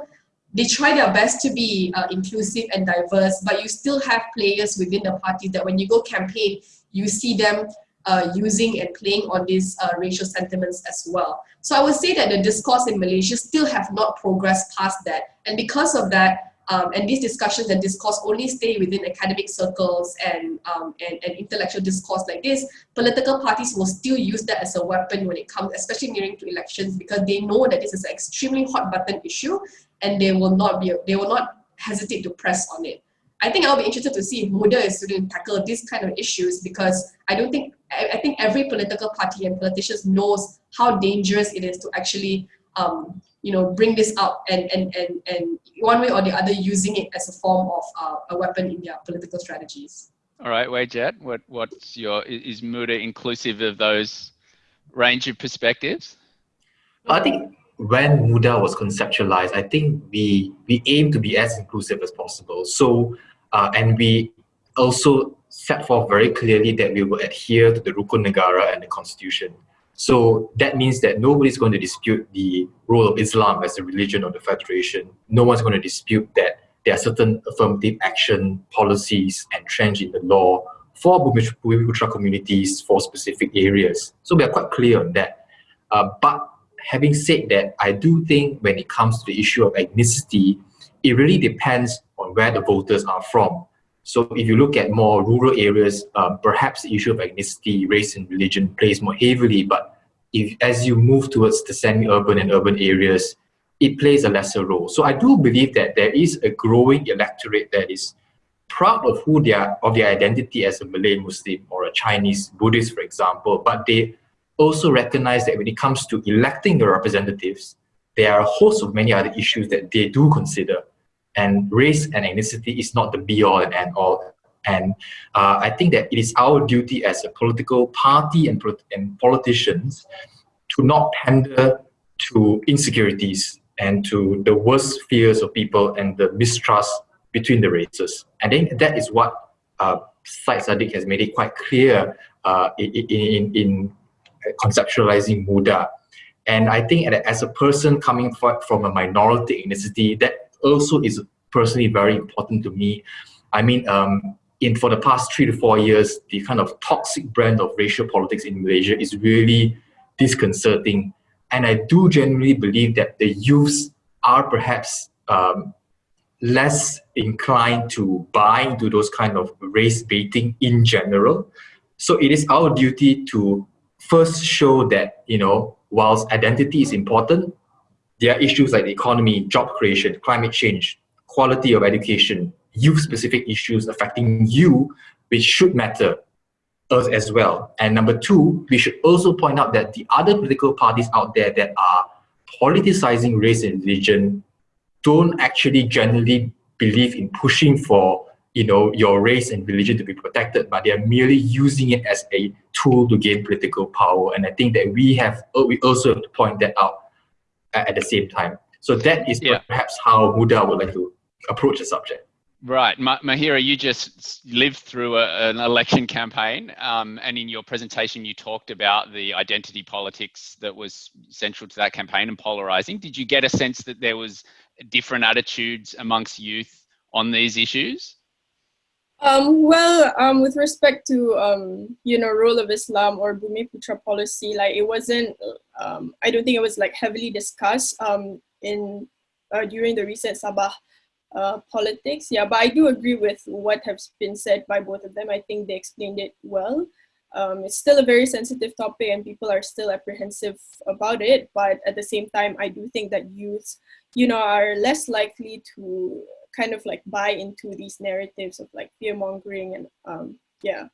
they try their best to be uh, inclusive and diverse, but you still have players within the parties that when you go campaign, you see them uh, using and playing on these uh, racial sentiments as well. So I would say that the discourse in Malaysia still have not progressed past that. And because of that, um, and these discussions and discourse only stay within academic circles and, um, and, and intellectual discourse like this, political parties will still use that as a weapon when it comes, especially nearing to elections, because they know that this is an extremely hot button issue and they will not be, they will not hesitate to press on it. I think I'll be interested to see if MUDA is going to tackle these kind of issues because I don't think, I, I, think every political party and politicians knows how dangerous it is to actually, um, you know, bring this up and, and, and, and one way or the other using it as a form of uh, a weapon in their political strategies. All right, Wei Jiet, what, what's your, is MUDA inclusive of those range of perspectives? I think when MUDA was conceptualized, I think we, we aim to be as inclusive as possible. So uh, and we also set forth very clearly that we will adhere to the Rukun Negara and the Constitution. So that means that nobody's going to dispute the role of Islam as a religion of the Federation. No one's going to dispute that there are certain affirmative action policies entrenched in the law for Bumiputra communities for specific areas. So we are quite clear on that. Uh, but having said that, I do think when it comes to the issue of ethnicity, it really depends on where the voters are from. So if you look at more rural areas, uh, perhaps the issue of ethnicity, race and religion plays more heavily, but if as you move towards the semi-urban and urban areas, it plays a lesser role. So I do believe that there is a growing electorate that is proud of who they are, of their identity as a Malay Muslim or a Chinese Buddhist, for example, but they also recognize that when it comes to electing the representatives, there are a host of many other issues that they do consider. And race and ethnicity is not the be all and end all. And uh, I think that it is our duty as a political party and, and politicians to not pander to insecurities and to the worst fears of people and the mistrust between the races. And then that is what uh, Syed Saddiq has made it quite clear uh, in, in, in conceptualizing Muda. And I think as a person coming from a minority ethnicity, that also is personally very important to me. I mean, um, in for the past three to four years, the kind of toxic brand of racial politics in Malaysia is really disconcerting. And I do genuinely believe that the youths are perhaps um, less inclined to buy into those kind of race baiting in general. So it is our duty to first show that, you know, whilst identity is important, there are issues like the economy, job creation, climate change, quality of education, youth-specific issues affecting you, which should matter us as well. And number two, we should also point out that the other political parties out there that are politicizing race and religion don't actually generally believe in pushing for you know your race and religion to be protected, but they are merely using it as a tool to gain political power. And I think that we have we also have to point that out at the same time. So that is yeah. perhaps how Muda would like to approach the subject. Right, Mahira, you just lived through a, an election campaign, um, and in your presentation, you talked about the identity politics that was central to that campaign and polarizing. Did you get a sense that there was different attitudes amongst youth on these issues? Um, well, um, with respect to um, you know role of Islam or Bumi Putra policy, like it wasn't. Um, I don't think it was like heavily discussed um, in uh, during the recent Sabah uh, politics. Yeah, but I do agree with what has been said by both of them. I think they explained it well. Um, it's still a very sensitive topic and people are still apprehensive about it. But at the same time, I do think that youths, you know, are less likely to kind of like buy into these narratives of like fear mongering and um, yeah.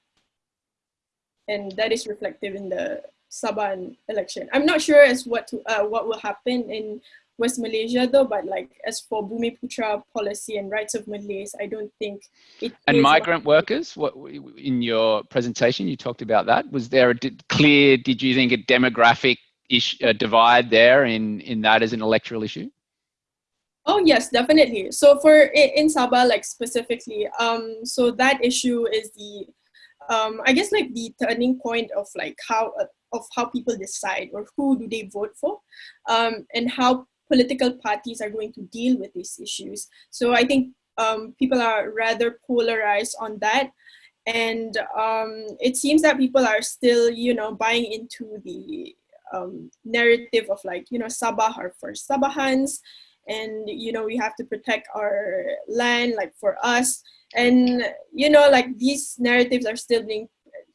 And that is reflective in the Sabah election. I'm not sure as what to, uh, what will happen in West Malaysia though, but like as for Bumi Putra policy and rights of Malays, I don't think it. And migrant workers, what in your presentation you talked about that? Was there a clear? Did you think a demographic issue, divide there in in that as an electoral issue? Oh yes, definitely. So for in Sabah, like specifically, um, so that issue is the, um, I guess like the turning point of like how uh, of how people decide or who do they vote for, um, and how political parties are going to deal with these issues. So I think um, people are rather polarized on that. And um, it seems that people are still, you know, buying into the um, narrative of like, you know, Sabah are for Sabahans and, you know, we have to protect our land like for us. And, you know, like these narratives are still being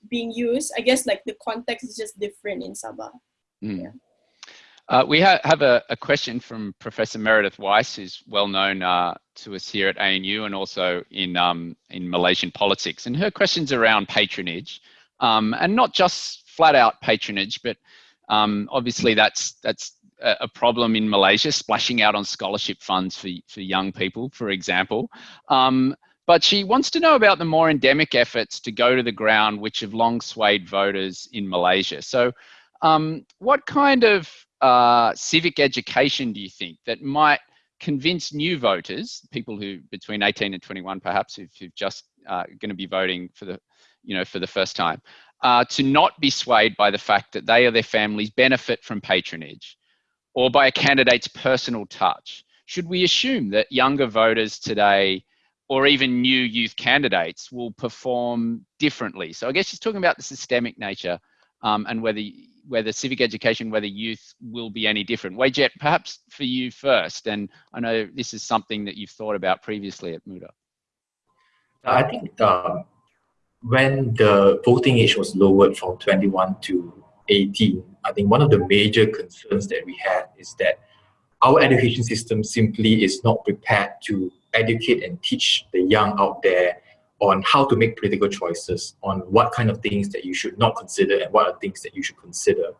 being used. I guess like the context is just different in Sabah. Mm. Yeah. Uh, we ha have a, a, question from Professor Meredith Weiss, who's well known uh, to us here at ANU and also in, um, in Malaysian politics. And her question's around patronage, um, and not just flat out patronage, but um, obviously that's, that's a, problem in Malaysia, splashing out on scholarship funds for, for young people, for example. Um, but she wants to know about the more endemic efforts to go to the ground, which have long swayed voters in Malaysia. So um, what kind of uh, civic education do you think that might convince new voters, people who between 18 and 21 perhaps, who've, who've just uh, going to be voting for the, you know, for the first time, uh, to not be swayed by the fact that they or their families benefit from patronage or by a candidate's personal touch? Should we assume that younger voters today or even new youth candidates will perform differently? So I guess she's talking about the systemic nature um, and whether whether civic education, whether youth will be any different. Wei Jiet, perhaps for you first, and I know this is something that you've thought about previously at Muda. I think um, when the voting age was lowered from 21 to 18, I think one of the major concerns that we had is that our education system simply is not prepared to educate and teach the young out there on how to make political choices, on what kind of things that you should not consider and what are things that you should consider.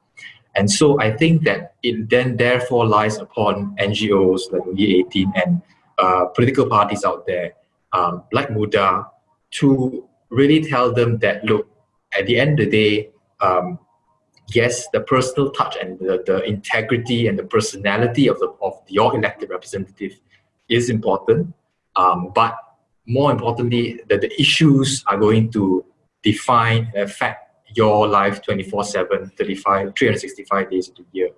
And so I think that it then therefore lies upon NGOs like Undi 18 and uh, political parties out there, um, like Muda, to really tell them that, look, at the end of the day, um, yes, the personal touch and the, the integrity and the personality of, the, of your elected representative is important, um, but more importantly, that the issues are going to define and affect your life 24-7, 35, 365 days of the year.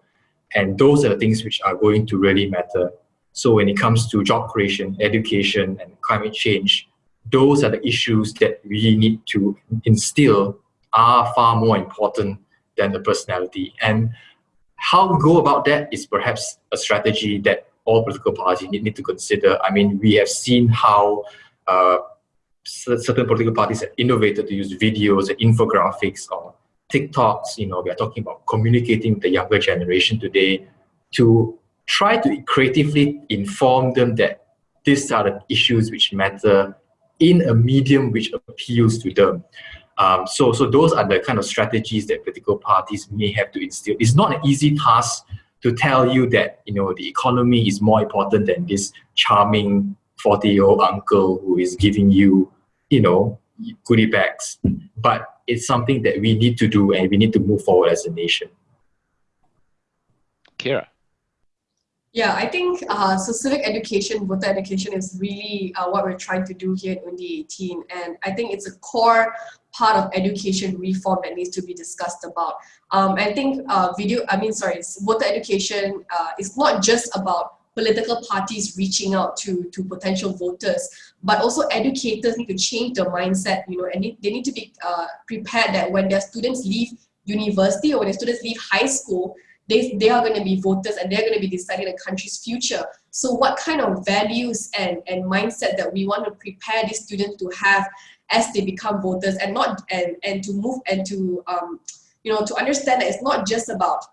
And those are the things which are going to really matter. So when it comes to job creation, education, and climate change, those are the issues that we need to instill are far more important than the personality. And how we go about that is perhaps a strategy that all political parties need, need to consider. I mean, we have seen how uh, certain political parties have innovated to use videos and infographics or TikToks. You know, we are talking about communicating with the younger generation today to try to creatively inform them that these are the issues which matter in a medium which appeals to them. Um, so, so those are the kind of strategies that political parties may have to instill. It's not an easy task to tell you that you know the economy is more important than this charming 40 year old uncle who is giving you you know goodie bags but it's something that we need to do and we need to move forward as a nation Qyira yeah, I think uh, so civic education, voter education is really uh, what we're trying to do here at Undi 18. And I think it's a core part of education reform that needs to be discussed about. Um, I think uh, video, I mean, sorry, voter education uh, is not just about political parties reaching out to, to potential voters, but also educators need to change their mindset, you know, and they need to be uh, prepared that when their students leave university or when their students leave high school, they, they are going to be voters and they're going to be deciding the country's future. So what kind of values and, and mindset that we want to prepare these students to have as they become voters and not and, and to move and to um, you know to understand that it's not just about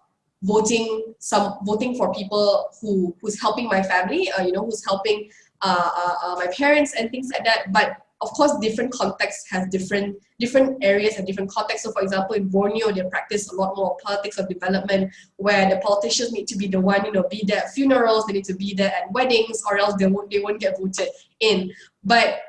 voting some voting for people who who's helping my family uh, you know who's helping uh, uh, uh my parents and things like that but of course, different contexts have different different areas and different contexts. So for example, in Borneo, they practice a lot more politics of development where the politicians need to be the one, you know, be there at funerals, they need to be there at weddings or else they won't, they won't get voted in. But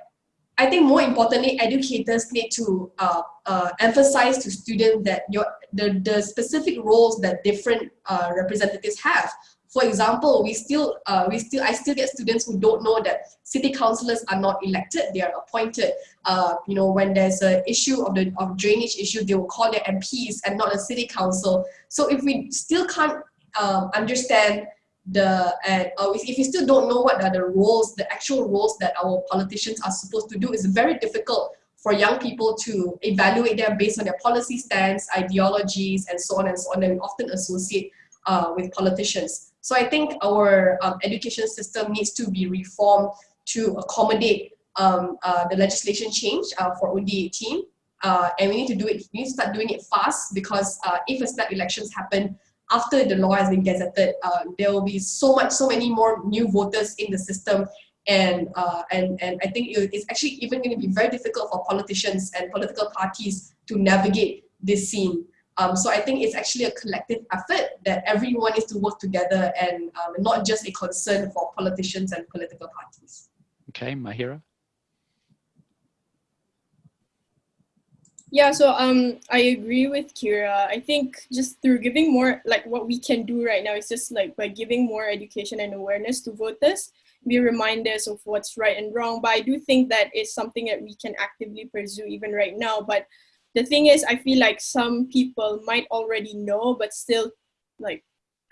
I think more importantly, educators need to uh, uh, emphasize to students that your the, the specific roles that different uh, representatives have. For example, we still, uh, we still, I still get students who don't know that city councillors are not elected; they are appointed. Uh, you know, when there's an issue of the of drainage issue, they will call their MPs and not a city council. So if we still can't um, understand the and uh, if you still don't know what are the roles, the actual roles that our politicians are supposed to do, it's very difficult for young people to evaluate them based on their policy stance, ideologies, and so on and so on. We often associate uh, with politicians. So I think our um, education system needs to be reformed to accommodate um, uh, the legislation change uh, for Undi 18. Uh, and we need to do it, we need to start doing it fast because if a snap elections happen after the law has been gazetted, uh, there will be so much, so many more new voters in the system and uh, and and I think it's actually even going to be very difficult for politicians and political parties to navigate this scene. Um, so I think it's actually a collective effort that everyone needs to work together and um, not just a concern for politicians and political parties. Okay, Mahira. Yeah, so um, I agree with Qyira. I think just through giving more, like what we can do right now is just like by giving more education and awareness to voters, be reminders of what's right and wrong. But I do think that is something that we can actively pursue even right now. But the thing is, I feel like some people might already know, but still like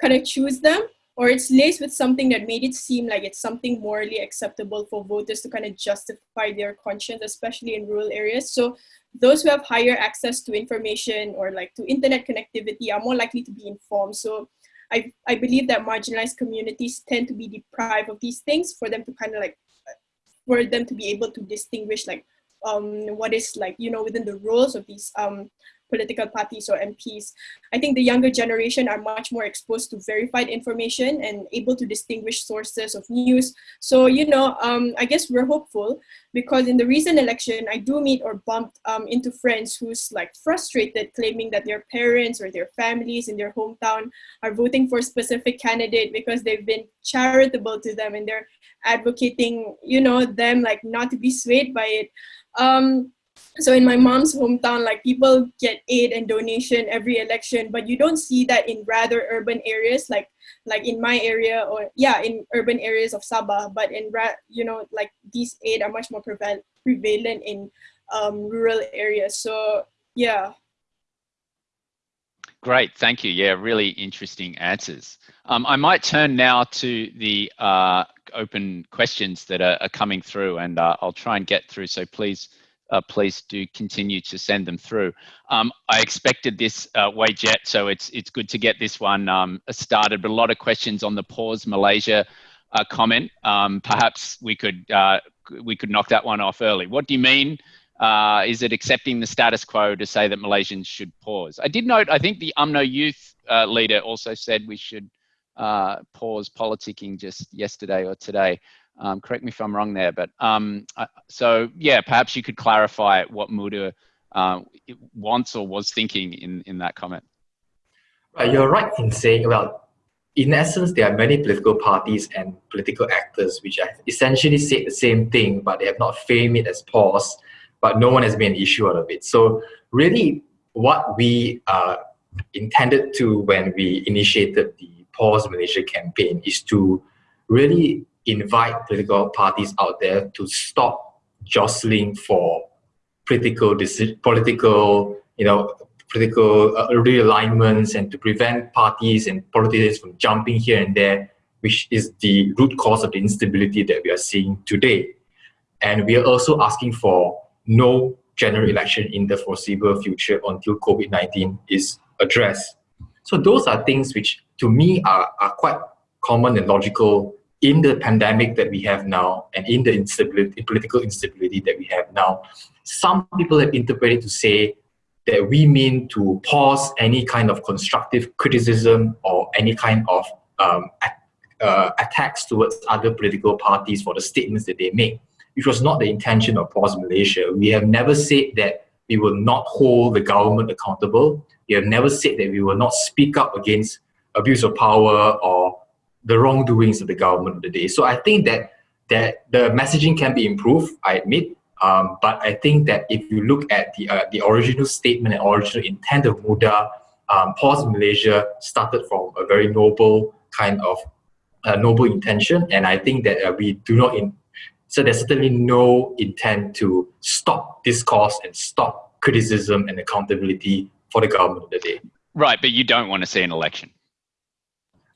kind of choose them or it's laced with something that made it seem like it's something morally acceptable for voters to kind of justify their conscience, especially in rural areas. So those who have higher access to information or like to internet connectivity are more likely to be informed. So I, I believe that marginalized communities tend to be deprived of these things for them to kind of like, for them to be able to distinguish like um, what is like, you know, within the roles of these um, political parties or MPs. I think the younger generation are much more exposed to verified information and able to distinguish sources of news. So, you know, um, I guess we're hopeful because in the recent election, I do meet or bump um, into friends who's like frustrated claiming that their parents or their families in their hometown are voting for a specific candidate because they've been charitable to them and they're advocating, you know, them like not to be swayed by it. Um, so in my mom's hometown, like people get aid and donation every election, but you don't see that in rather urban areas, like like in my area or yeah, in urban areas of Sabah. But in you know, like these aid are much more prevalent in um, rural areas. So yeah. Great, thank you. Yeah, really interesting answers. Um, I might turn now to the uh, open questions that are, are coming through, and uh, I'll try and get through. So please uh, please do continue to send them through. Um, I expected this uh, Jiet, so it's it's good to get this one um, started. But a lot of questions on the pause Malaysia uh, comment. Um, perhaps we could uh, we could knock that one off early. What do you mean? Uh, is it accepting the status quo to say that Malaysians should pause? I did note. I think the UMNO youth uh, leader also said we should pause politicking just yesterday or today. Um, correct me if I'm wrong there, but um, so yeah, perhaps you could clarify what Muda uh, wants or was thinking in, in that comment. you're right in saying, well, in essence, there are many political parties and political actors which have essentially said the same thing, but they have not framed it as pause, but no one has made an issue out of it. So really, what we uh, intended to when we initiated the Pause Malaysia campaign is to really invite political parties out there to stop jostling for political political you know political uh, realignments and to prevent parties and politicians from jumping here and there which is the root cause of the instability that we are seeing today and we are also asking for no general election in the foreseeable future until COVID-19 is addressed. So those are things which to me are, are quite common and logical in the pandemic that we have now and in the instability, political instability that we have now, some people have interpreted to say that we mean to pause any kind of constructive criticism or any kind of um, uh, attacks towards other political parties for the statements that they make, which was not the intention of Pause Malaysia. We have never said that we will not hold the government accountable. We have never said that we will not speak up against abuse of power or the wrongdoings of the government of the day. So I think that that the messaging can be improved, I admit, um, but I think that if you look at the uh, the original statement and original intent of Muda, um, Pause Malaysia started from a very noble kind of uh, noble intention, and I think that uh, we do not in so there's certainly no intent to stop discourse and stop criticism and accountability for the government of the day. Right, but you don't want to see an election.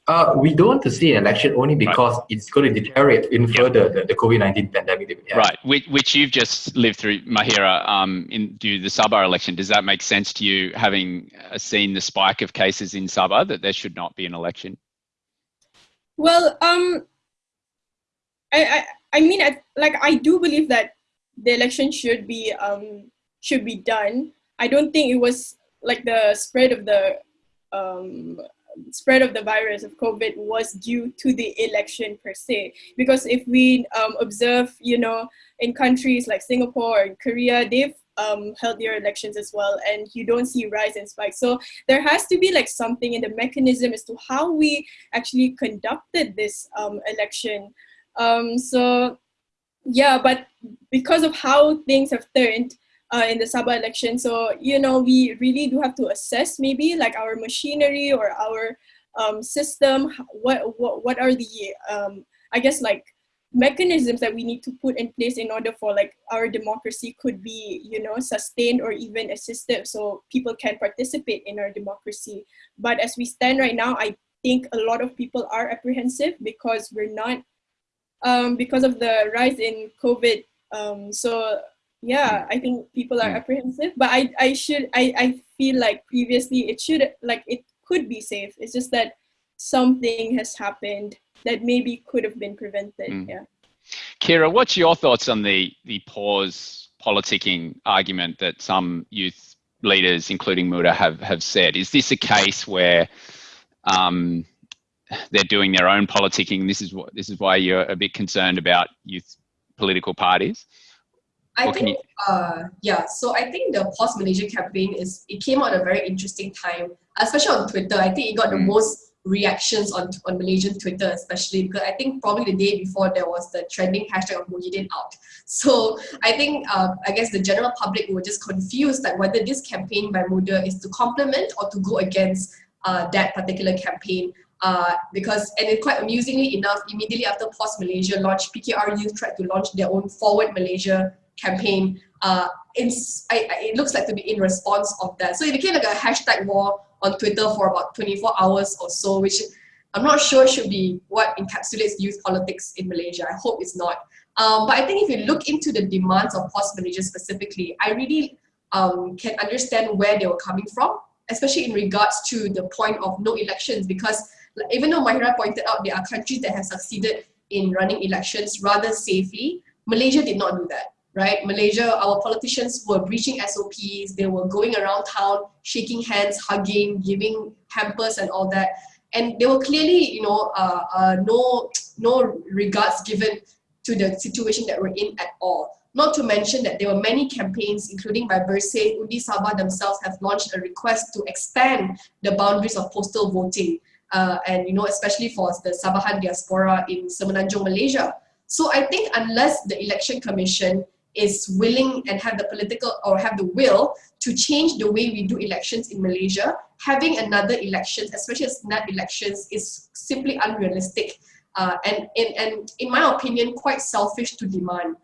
Uh, we don't want to see an election only because right. it's going to deteriorate even yep. further the, the COVID-19 pandemic that we have. Right, which, which you've just lived through, Mahira, um, in do the Sabah election. Does that make sense to you, having uh, seen the spike of cases in Sabah, that there should not be an election? Well, um, I, I, I mean, I, like, I do believe that the election should be, um, should be done. I don't think it was like the spread of the um, spread of the virus of COVID was due to the election per se. Because if we um, observe, you know, in countries like Singapore and Korea, they've um, held their elections as well, and you don't see rise and spike. So there has to be like something in the mechanism as to how we actually conducted this um, election. Um, so yeah, but because of how things have turned, uh, in the Sabah election. So, you know, we really do have to assess maybe like our machinery or our um, system, what, what, what are the, um, I guess like mechanisms that we need to put in place in order for like our democracy could be, you know, sustained or even assistive so people can participate in our democracy. But as we stand right now, I think a lot of people are apprehensive because we're not, um, because of the rise in COVID. Um, so yeah i think people are apprehensive but i i should i i feel like previously it should like it could be safe it's just that something has happened that maybe could have been prevented mm. yeah Qyira what's your thoughts on the the pause politicking argument that some youth leaders, including Muda, have, have said. Is this a case where um, they're doing their own politicking? This is what this is why you're a bit concerned about youth political parties. I think, uh, yeah. So I think the Pause Malaysia campaign is it came out at a very interesting time, especially on Twitter. I think it got the mm. most reactions on on Malaysian Twitter, especially because I think probably the day before there was the trending hashtag of Muhyiddin out. [laughs] So I think uh, I guess the general public were just confused that whether this campaign by Muda is to complement or to go against uh, that particular campaign. Uh, because and it, quite amusingly enough, immediately after Pause Malaysia launched, PKR Youth tried to launch their own Forward Malaysia campaign. Uh, in, I, I, it looks like to be in response of that. So it became like a hashtag war on Twitter for about 24 hours or so, which I'm not sure should be what encapsulates youth politics in Malaysia. I hope it's not. Um, but I think if you look into the demands of Pause Malaysia specifically, I really um, can understand where they were coming from, especially in regards to the point of no elections, because even though Mahira pointed out there are countries that have succeeded in running elections rather safely, Malaysia did not do that right? Malaysia, our politicians were breaching SOPs, they were going around town, shaking hands, hugging, giving hampers and all that. And there were clearly, you know, uh, uh, no, no regards given to the situation that we're in at all. Not to mention that there were many campaigns, including by Bersih, Undi Sabah themselves have launched a request to expand the boundaries of postal voting. Uh, and, you know, especially for the Sabahan diaspora in Semenanjung, Malaysia. So I think unless the election commission is willing and have the political or have the will to change the way we do elections in Malaysia, having another elections, especially snap elections, is simply unrealistic. Uh, and, and, and in my opinion, quite selfish to demand.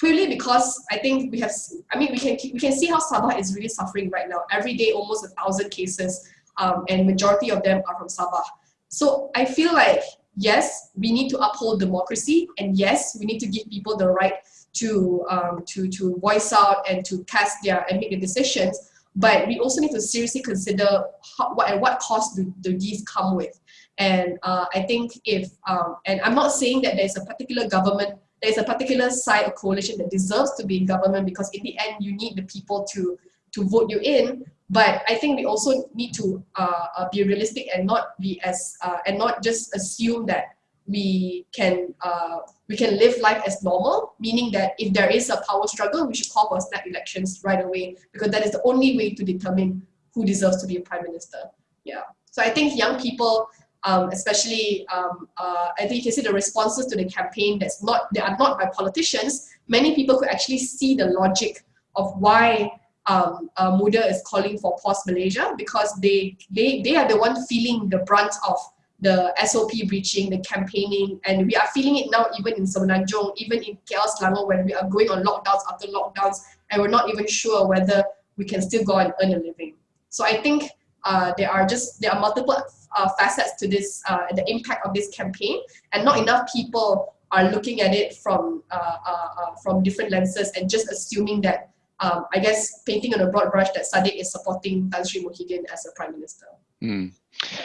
Purely because I think we have, I mean, we can, we can see how Sabah is really suffering right now. Every day, almost a thousand cases, um, and majority of them are from Sabah. So I feel like, yes, we need to uphold democracy, and yes, we need to give people the right to, um, to, to voice out and to cast their and make the decisions. But we also need to seriously consider how, what and what cost do, do these come with. And uh, I think if, um, and I'm not saying that there's a particular government, there's a particular side or coalition that deserves to be in government because in the end you need the people to, to vote you in. But I think we also need to uh, uh, be realistic and not be as, uh, and not just assume that we can uh, we can live life as normal, meaning that if there is a power struggle, we should call for snap elections right away because that is the only way to determine who deserves to be a prime minister. Yeah. So I think young people, um, especially, um, uh, I think you can see the responses to the campaign that's not, they are not by politicians. Many people could actually see the logic of why um, uh, Muda is calling for Pause Malaysia because they, they, they are the one feeling the brunt of the SOP breaching, the campaigning, and we are feeling it now even in Semenanjung, even in KL Selangor when we are going on lockdowns after lockdowns and we're not even sure whether we can still go and earn a living. So I think uh, there are just, there are multiple uh, facets to this, uh, the impact of this campaign and not enough people are looking at it from, uh, uh, uh, from different lenses and just assuming that, um, I guess, painting on a broad brush that Saddiq is supporting Tan Sri Muhyiddin as a prime minister. Mm.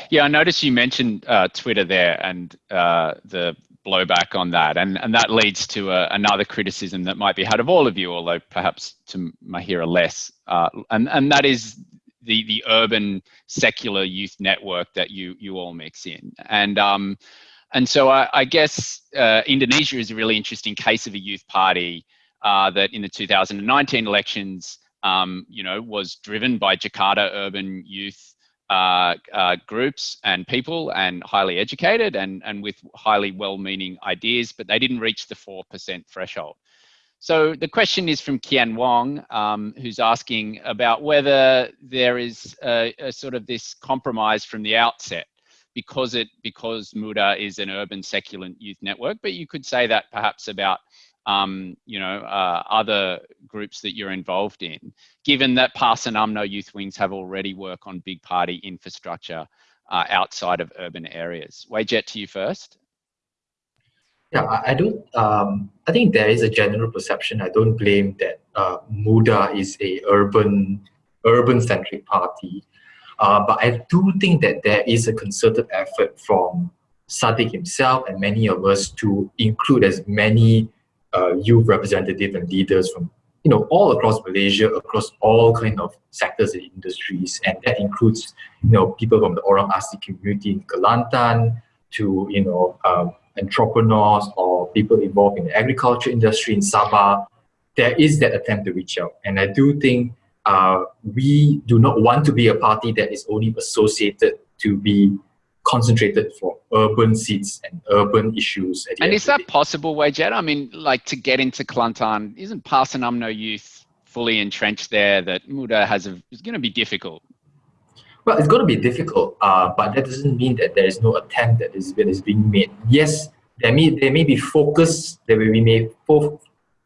Yeah, I noticed you mentioned uh, Twitter there and uh, the blowback on that, and and that leads to a, uh, another criticism that might be had of all of you, although perhaps to Mahira less, uh, and and that is the the urban secular youth network that you you all mix in, and um, and so I, I guess uh, Indonesia is a really interesting case of a youth party uh, that in the 2019 elections, um, you know, was driven by Jakarta urban youth uh, uh, groups and people and highly educated and, and with highly well-meaning ideas, but they didn't reach the 4% threshold. So the question is from Kian Wong, um, who's asking about whether there is a, a, sort of this compromise from the outset because it because Muda is an urban secular youth network, but you could say that perhaps about um, you know, uh, other groups that you're involved in, given that PAS and UMNO youth wings have already worked on big party infrastructure uh, outside of urban areas. Wei Jiet to you first. Yeah, I don't, um, I think there is a general perception. I don't blame that uh, MUDA is a urban, urban centric party. Uh, but I do think that there is a concerted effort from Saddiq himself and many of us to include as many uh, youth representative and leaders from you know, all across Malaysia, across all kind of sectors and industries, and that includes, you know, people from the Orang Asli community in Kelantan to, you know, um, entrepreneurs or people involved in the agriculture industry in Sabah. There is that attempt to reach out, and I do think uh, we do not want to be a party that is only associated to be concentrated for urban seats and urban issues. and is that possible, Wei Jiet? I mean, like to get into Kelantan, isn't PAS and UMNO Youth fully entrenched there that Muda has a, is going to be difficult? Well, it's going to be difficult, uh, but that doesn't mean that there is no attempt that is, that is being made. Yes, there may, there may be focus, there may be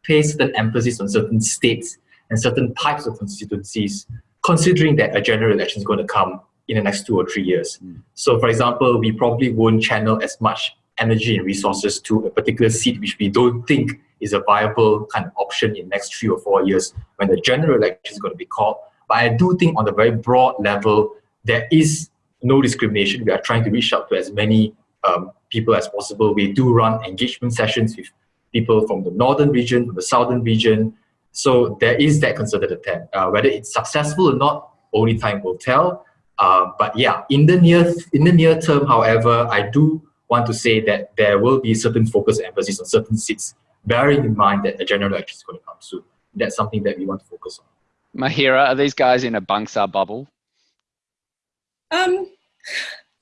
place certain emphasis on certain states and certain types of constituencies, considering that a general election is going to come in the next two or three years. Mm. So for example, we probably won't channel as much energy and resources to a particular seat which we don't think is a viable kind of option in the next three or four years when the general election is going to be called. But I do think on the very broad level, there is no discrimination. We are trying to reach out to as many um, people as possible. We do run engagement sessions with people from the northern region, from the southern region. So there is that concerted attempt. Uh, whether it's successful or not, only time will tell. Uh, but yeah, in the near in the near term, however, I do want to say that there will be certain focus and emphasis on certain seats, bearing in mind that a general election is going to come soon. That's something that we want to focus on. Mahira, are these guys in a Bangsa bubble? Um,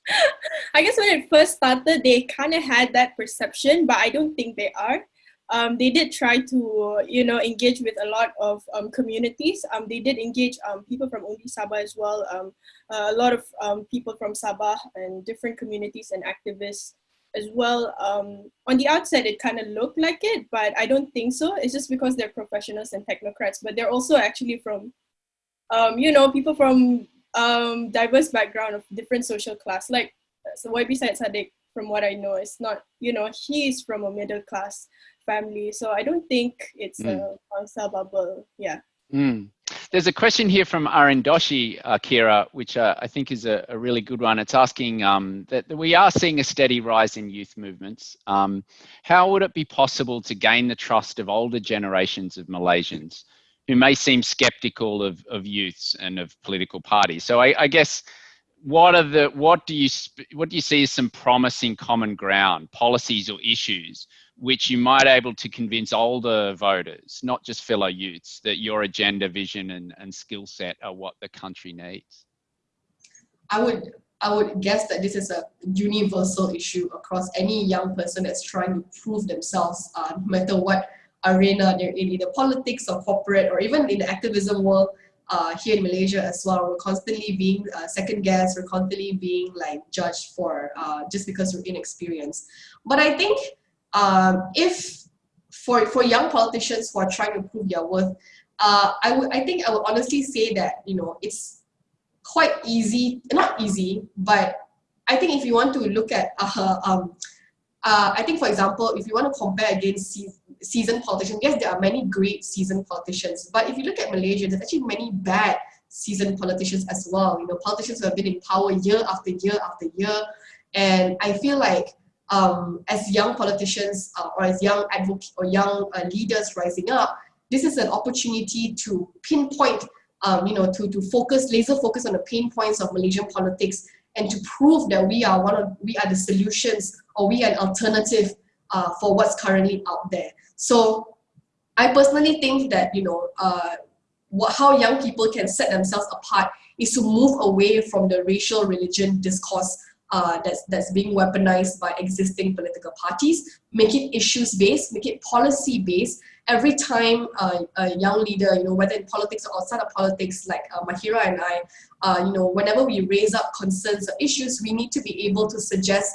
[laughs] I guess when it first started, they kind of had that perception, but I don't think they are um, they did try to, you know, engage with a lot of um, communities. Um, they did engage um, people from Undi Sabah as well, um, uh, a lot of um, people from Sabah and different communities and activists as well. On the outset, it kind of looked like it, but I don't think so. It's just because they're professionals and technocrats, but they're also actually from, you know, people from diverse background of different social class. Like, so YB Saddiq, from what I know, is not, you know, he's from a middle class family. So I don't think it's mm. a Bangsa bubble. Yeah. Mm. There's a question here from Arindoshi, uh, Qyira, which uh, I think is a, a, really good one. It's asking um, that, that, we are seeing a steady rise in youth movements. Um, how would it be possible to gain the trust of older generations of Malaysians who may seem skeptical of, of youths and of political parties? So I, I guess what are the what do you what do you see as some promising common ground policies or issues which you might able to convince older voters, not just fellow youths, that your agenda, vision, and, and skill set are what the country needs? I would I would guess that this is a universal issue across any young person that's trying to prove themselves, uh, no matter what arena they're in, either politics or corporate or even in the activism world. Uh, here in Malaysia as well, we're constantly being uh, second guessed, we're constantly being like judged for uh, just because we're inexperienced. But I think um, if for, for young politicians who are trying to prove their worth, uh, I would I think I would honestly say that you know it's quite easy, not easy, but I think if you want to look at uh, um, uh, I think for example, if you want to compare against se seasoned politicians, yes, there are many great seasoned politicians, but if you look at Malaysia, there's actually many bad seasoned politicians as well. You know, politicians who have been in power year after year after year, and I feel like um, as young politicians uh, or as young advocates or young uh, leaders rising up, this is an opportunity to pinpoint, um, you know, to, to focus, laser focus on the pain points of Malaysian politics and to prove that we are one of, we are the solutions or we are an alternative uh, for what's currently out there. So I personally think that, you know, uh, what, how young people can set themselves apart is to move away from the racial religion discourse uh, that's, that's being weaponized by existing political parties, make it issues-based, make it policy-based. Every time uh, a young leader, you know, whether in politics or outside of politics, like uh, Mahira and I, uh, you know, whenever we raise up concerns or issues, we need to be able to suggest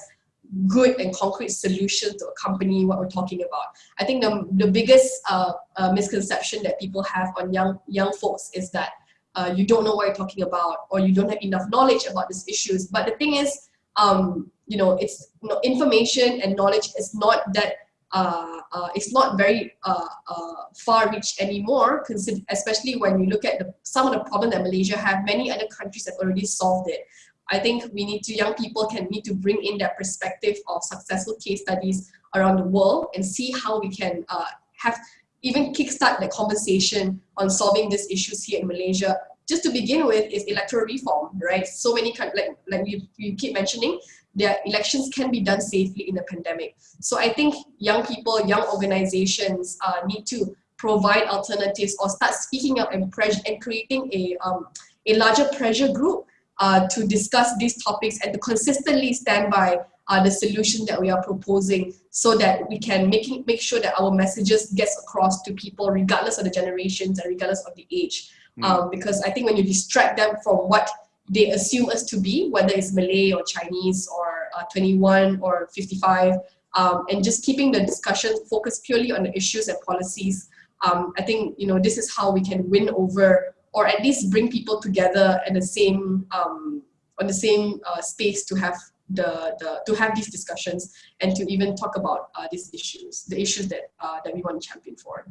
good and concrete solutions to accompany what we're talking about. I think the, the biggest uh, uh, misconception that people have on young, young folks is that uh, you don't know what you're talking about or you don't have enough knowledge about these issues. But the thing is, um, you know, it's you know, information and knowledge is not that uh, uh, it's not very uh, uh far reach anymore, especially when you look at the, some of the problems that Malaysia have, many other countries have already solved it. I think we need to, young people can need to bring in that perspective of successful case studies around the world and see how we can uh, have even kickstart the conversation on solving these issues here in Malaysia. Just to begin with is electoral reform, right? So many, like, like we, we keep mentioning, their elections can be done safely in a pandemic. So I think young people, young organizations uh, need to provide alternatives or start speaking up and, and creating a, um, a larger pressure group uh, to discuss these topics and to consistently stand by uh, the solution that we are proposing so that we can make, make sure that our messages gets across to people regardless of the generations and regardless of the age. Mm. Um, because I think when you distract them from what they assume us to be, whether it's Malay or Chinese or uh, 21 or 55, um, and just keeping the discussion focused purely on the issues and policies, um, I think you know this is how we can win over or at least bring people together in the same um, on the same uh, space to have the, the to have these discussions and to even talk about uh, these issues, the issues that uh, that we want to champion for.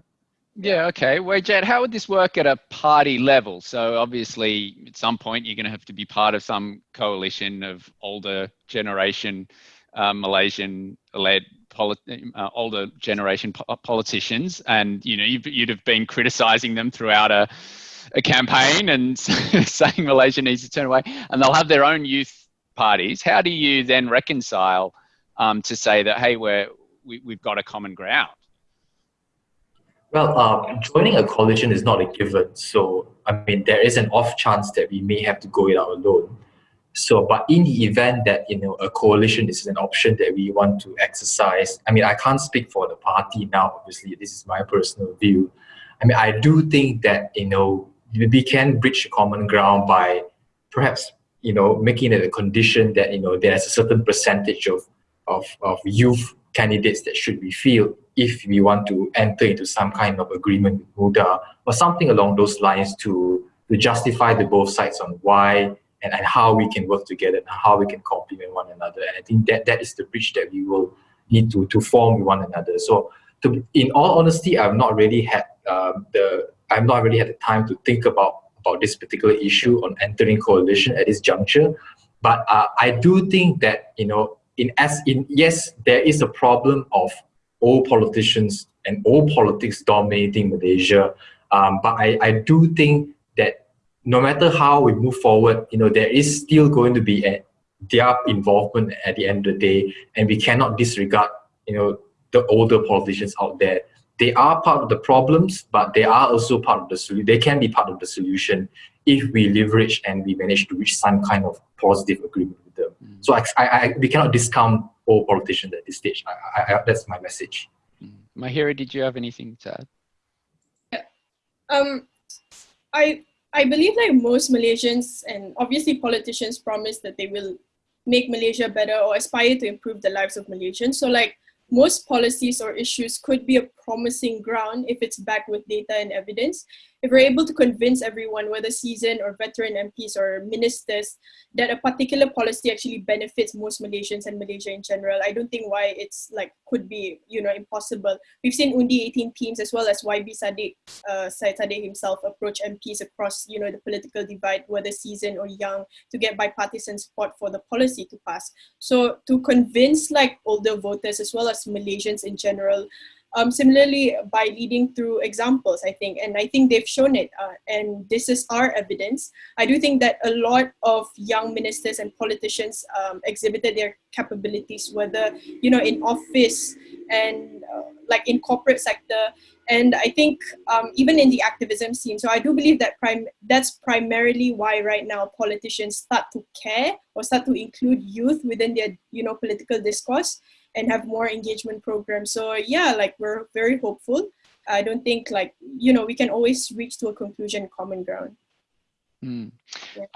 Yeah, okay. Wei Jiet, how would this work at a party level? So obviously, at some point, you're going to have to be part of some coalition of older generation uh, Malaysian-led uh, older generation po politicians, and you know, you'd have been criticising them throughout a a campaign and [laughs] saying Malaysia needs to turn away, and they'll have their own youth parties. How do you then reconcile um, to say that hey, we're we, we have got a common ground? Well, uh, joining a coalition is not a given. So, I mean, there is an off chance that we may have to go it out alone. So, but in the event that, you know, a coalition is an option that we want to exercise, I mean, I can't speak for the party now, obviously, this is my personal view. I mean, I do think that, you know, we can bridge common ground by perhaps you know making it a condition that you know there's a certain percentage of of, of youth candidates that should be filled if we want to enter into some kind of agreement with MUDA or something along those lines to to justify the both sides on why and, and how we can work together and how we can complement one another. And I think that that is the bridge that we will need to to form with one another. So to, in all honesty, I've not really had um, the I've not really had the time to think about about this particular issue on entering coalition at this juncture. But uh, I do think that you know, in as in yes, there is a problem of all politicians and all politics dominating Malaysia. Um, but I, I do think that no matter how we move forward, you know, there is still going to be a, their involvement at the end of the day, and we cannot disregard, you know, the older politicians out there they are part of the problems, but they are also part of the solution. They can be part of the solution if we leverage and we manage to reach some kind of positive agreement. Mm. So I, I, I, we cannot discount all politicians at this stage. I, that's my message. Mm. Mahira, did you have anything to add? Yeah. Um, I I believe like most Malaysians and obviously politicians promise that they will make Malaysia better or aspire to improve the lives of Malaysians. So like most policies or issues could be a promising ground if it's backed with data and evidence if we're able to convince everyone, whether seasoned or veteran MPs or ministers, that a particular policy actually benefits most Malaysians and Malaysia in general, I don't think why it's like could be you know impossible. We've seen Undi 18 teams as well as YB Saddiq, uh, Syed Saddiq himself approach MPs across you know the political divide, whether seasoned or young, to get bipartisan support for the policy to pass. So to convince like older voters as well as Malaysians in general, um, similarly, by leading through examples, I think, and I think they've shown it, uh, and this is our evidence. I do think that a lot of young ministers and politicians um, exhibited their capabilities, whether you know in office and uh, like in corporate sector, and I think um, even in the activism scene. So I do believe that prime that's primarily why right now politicians start to care or start to include youth within their you know political discourse and have more engagement programs. So yeah, like we're very hopeful. I don't think like, you know, we can always reach to a conclusion common ground. Mm.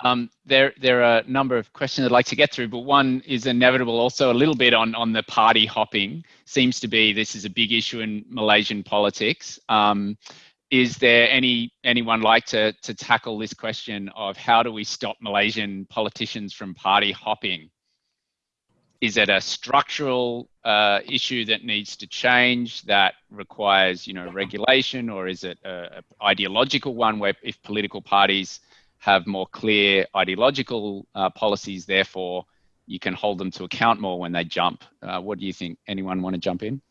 Um, there, there are a number of questions I'd like to get through, but one is inevitable also a little bit on, on the party hopping. Seems to be this is a big issue in Malaysian politics. Um, is there any anyone like to, to tackle this question of how do we stop Malaysian politicians from party hopping? is it a structural uh, issue that needs to change that requires you know regulation or is it a, a, ideological one where if political parties have more clear ideological uh, policies therefore you can hold them to account more when they jump uh, what do you think anyone want to jump in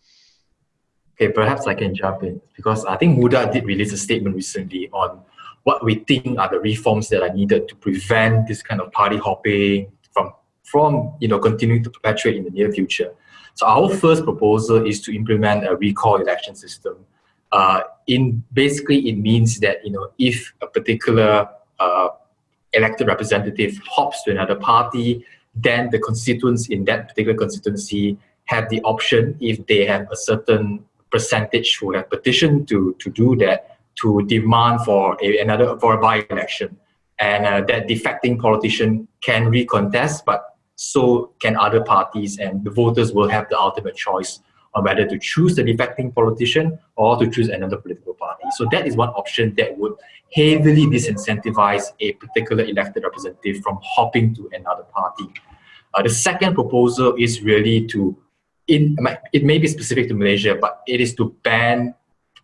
Okay, perhaps I can jump in because I think MUDA did release a statement recently on what we think are the reforms that are needed to prevent this kind of party hopping from, from you know, continuing to perpetuate in the near future. So our first proposal is to implement a recall election system. Uh, in basically, it means that you know if a particular uh, elected representative hops to another party, then the constituents in that particular constituency have the option, if they have a certain percentage who have petitioned to, to do that, to demand for a, another for a by-election. And uh, that defecting politician can recontest, but so can other parties, and the voters will have the ultimate choice on whether to choose the defecting politician or to choose another political party. So that is one option that would heavily disincentivize a particular elected representative from hopping to another party. Uh, the second proposal is really to, in, it may be specific to Malaysia, but it is to ban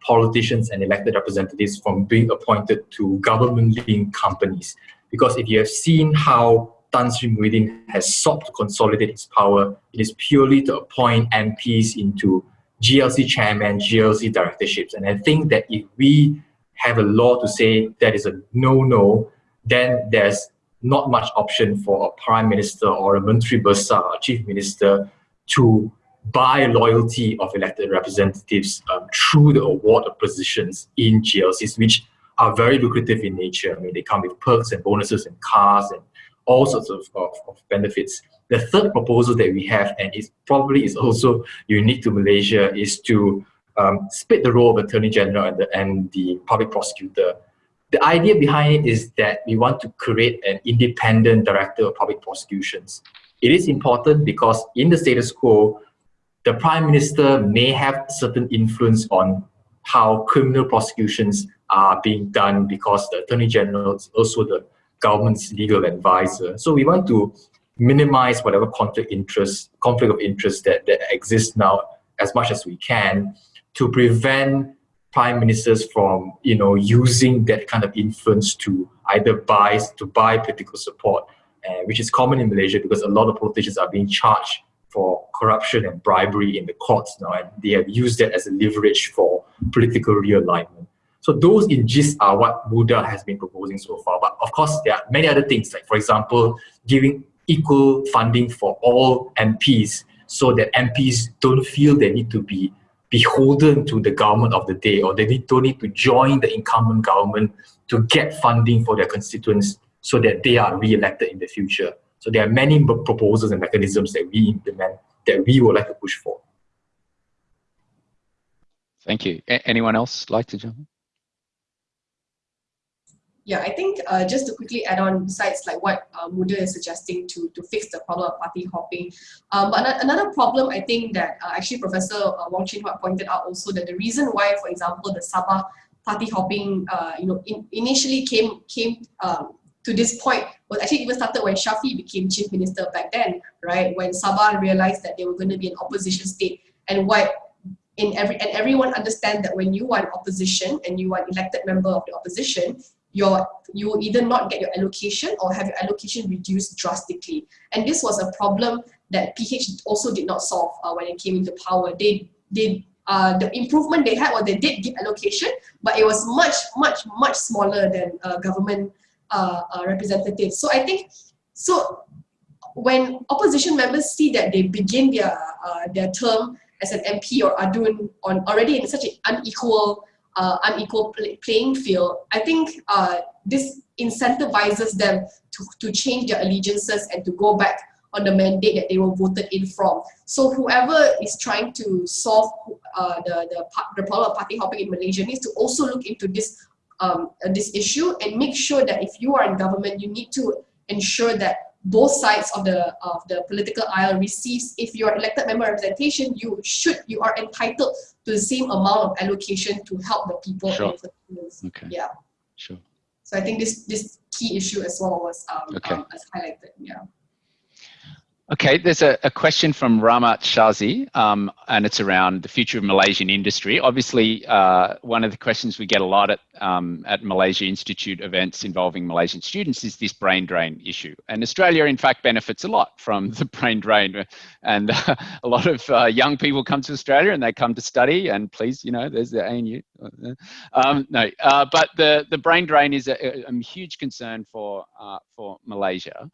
politicians and elected representatives from being appointed to government-linked companies. Because if you have seen how Tan Sri Muhyiddin has sought to consolidate its power, it is purely to appoint MPs into GLC chairman, GLC directorships. And I think that if we have a law to say that is a no-no, then there's not much option for a prime minister or a Menteri Besar, a chief minister, to buy loyalty of elected representatives um, through the award of positions in GLCs, which are very lucrative in nature. I mean, they come with perks and bonuses and cars and all sorts of, of, of benefits. The third proposal that we have, and it probably is also unique to Malaysia, is to um, split the role of Attorney General and the, and the public prosecutor. The idea behind it is that we want to create an independent director of public prosecutions. It is important because in the status quo, the prime minister may have certain influence on how criminal prosecutions are being done because the attorney general is also the government's legal advisor. So we want to minimize whatever conflict interest, conflict of interest that, that exists now as much as we can to prevent prime ministers from you know using that kind of influence to either buy to buy political support, uh, which is common in Malaysia because a lot of politicians are being charged for corruption and bribery in the courts now, and they have used that as a leverage for political realignment. So those in gist are what MUDA has been proposing so far. But of course, there are many other things, like for example, giving equal funding for all MPs so that MPs don't feel they need to be beholden to the government of the day or they don't need to join the incumbent government to get funding for their constituents so that they are re-elected in the future. So there are many proposals and mechanisms that we implement that we would like to push for. Thank you. A anyone else like to jump in? Yeah, I think uh, just to quickly add on, besides like what uh, MUDA is suggesting to, to fix the problem of party hopping, um, but another problem I think that uh, actually Professor uh, Wong Chin Huat pointed out also that the reason why, for example, the Sabah party hopping, uh, you know, in, initially came came um, to this point was actually even started when Shafie became chief minister back then, right? When Sabah realized that they were going to be an opposition state, and what in every and everyone understand that when you are an opposition and you are an elected member of the opposition, your you will either not get your allocation or have your allocation reduced drastically. And this was a problem that PH also did not solve uh, when it came into power. They they uh, the improvement they had was they did give allocation, but it was much much much smaller than uh, government uh, uh, representatives. So I think so when opposition members see that they begin their uh, their term as an MP or Adun on already in such an unequal uh, unequal play, playing field, I think uh, this incentivizes them to, to change their allegiances and to go back on the mandate that they were voted in from. So whoever is trying to solve uh, the, the, the problem of party hopping in Malaysia needs to also look into this, um, uh, this issue and make sure that if you are in government, you need to ensure that both sides of the of the political aisle receives if you're elected member representation you should you are entitled to the same amount of allocation to help the people sure. okay. Yeah. Sure. So i think this this key issue as well was um, okay. um as highlighted yeah Okay, there's a, a, question from Ramat Shazi, um, and it's around the future of Malaysian industry. Obviously, uh, one of the questions we get a lot at, um, at Malaysia Institute events involving Malaysian students is this brain drain issue. And Australia, in fact, benefits a lot from [laughs] the brain drain. And uh, a lot of uh, young people come to Australia and they come to study, and please, you know, there's the ANU. Um, no, uh, but the, the brain drain is a, a huge concern for, uh, for Malaysia.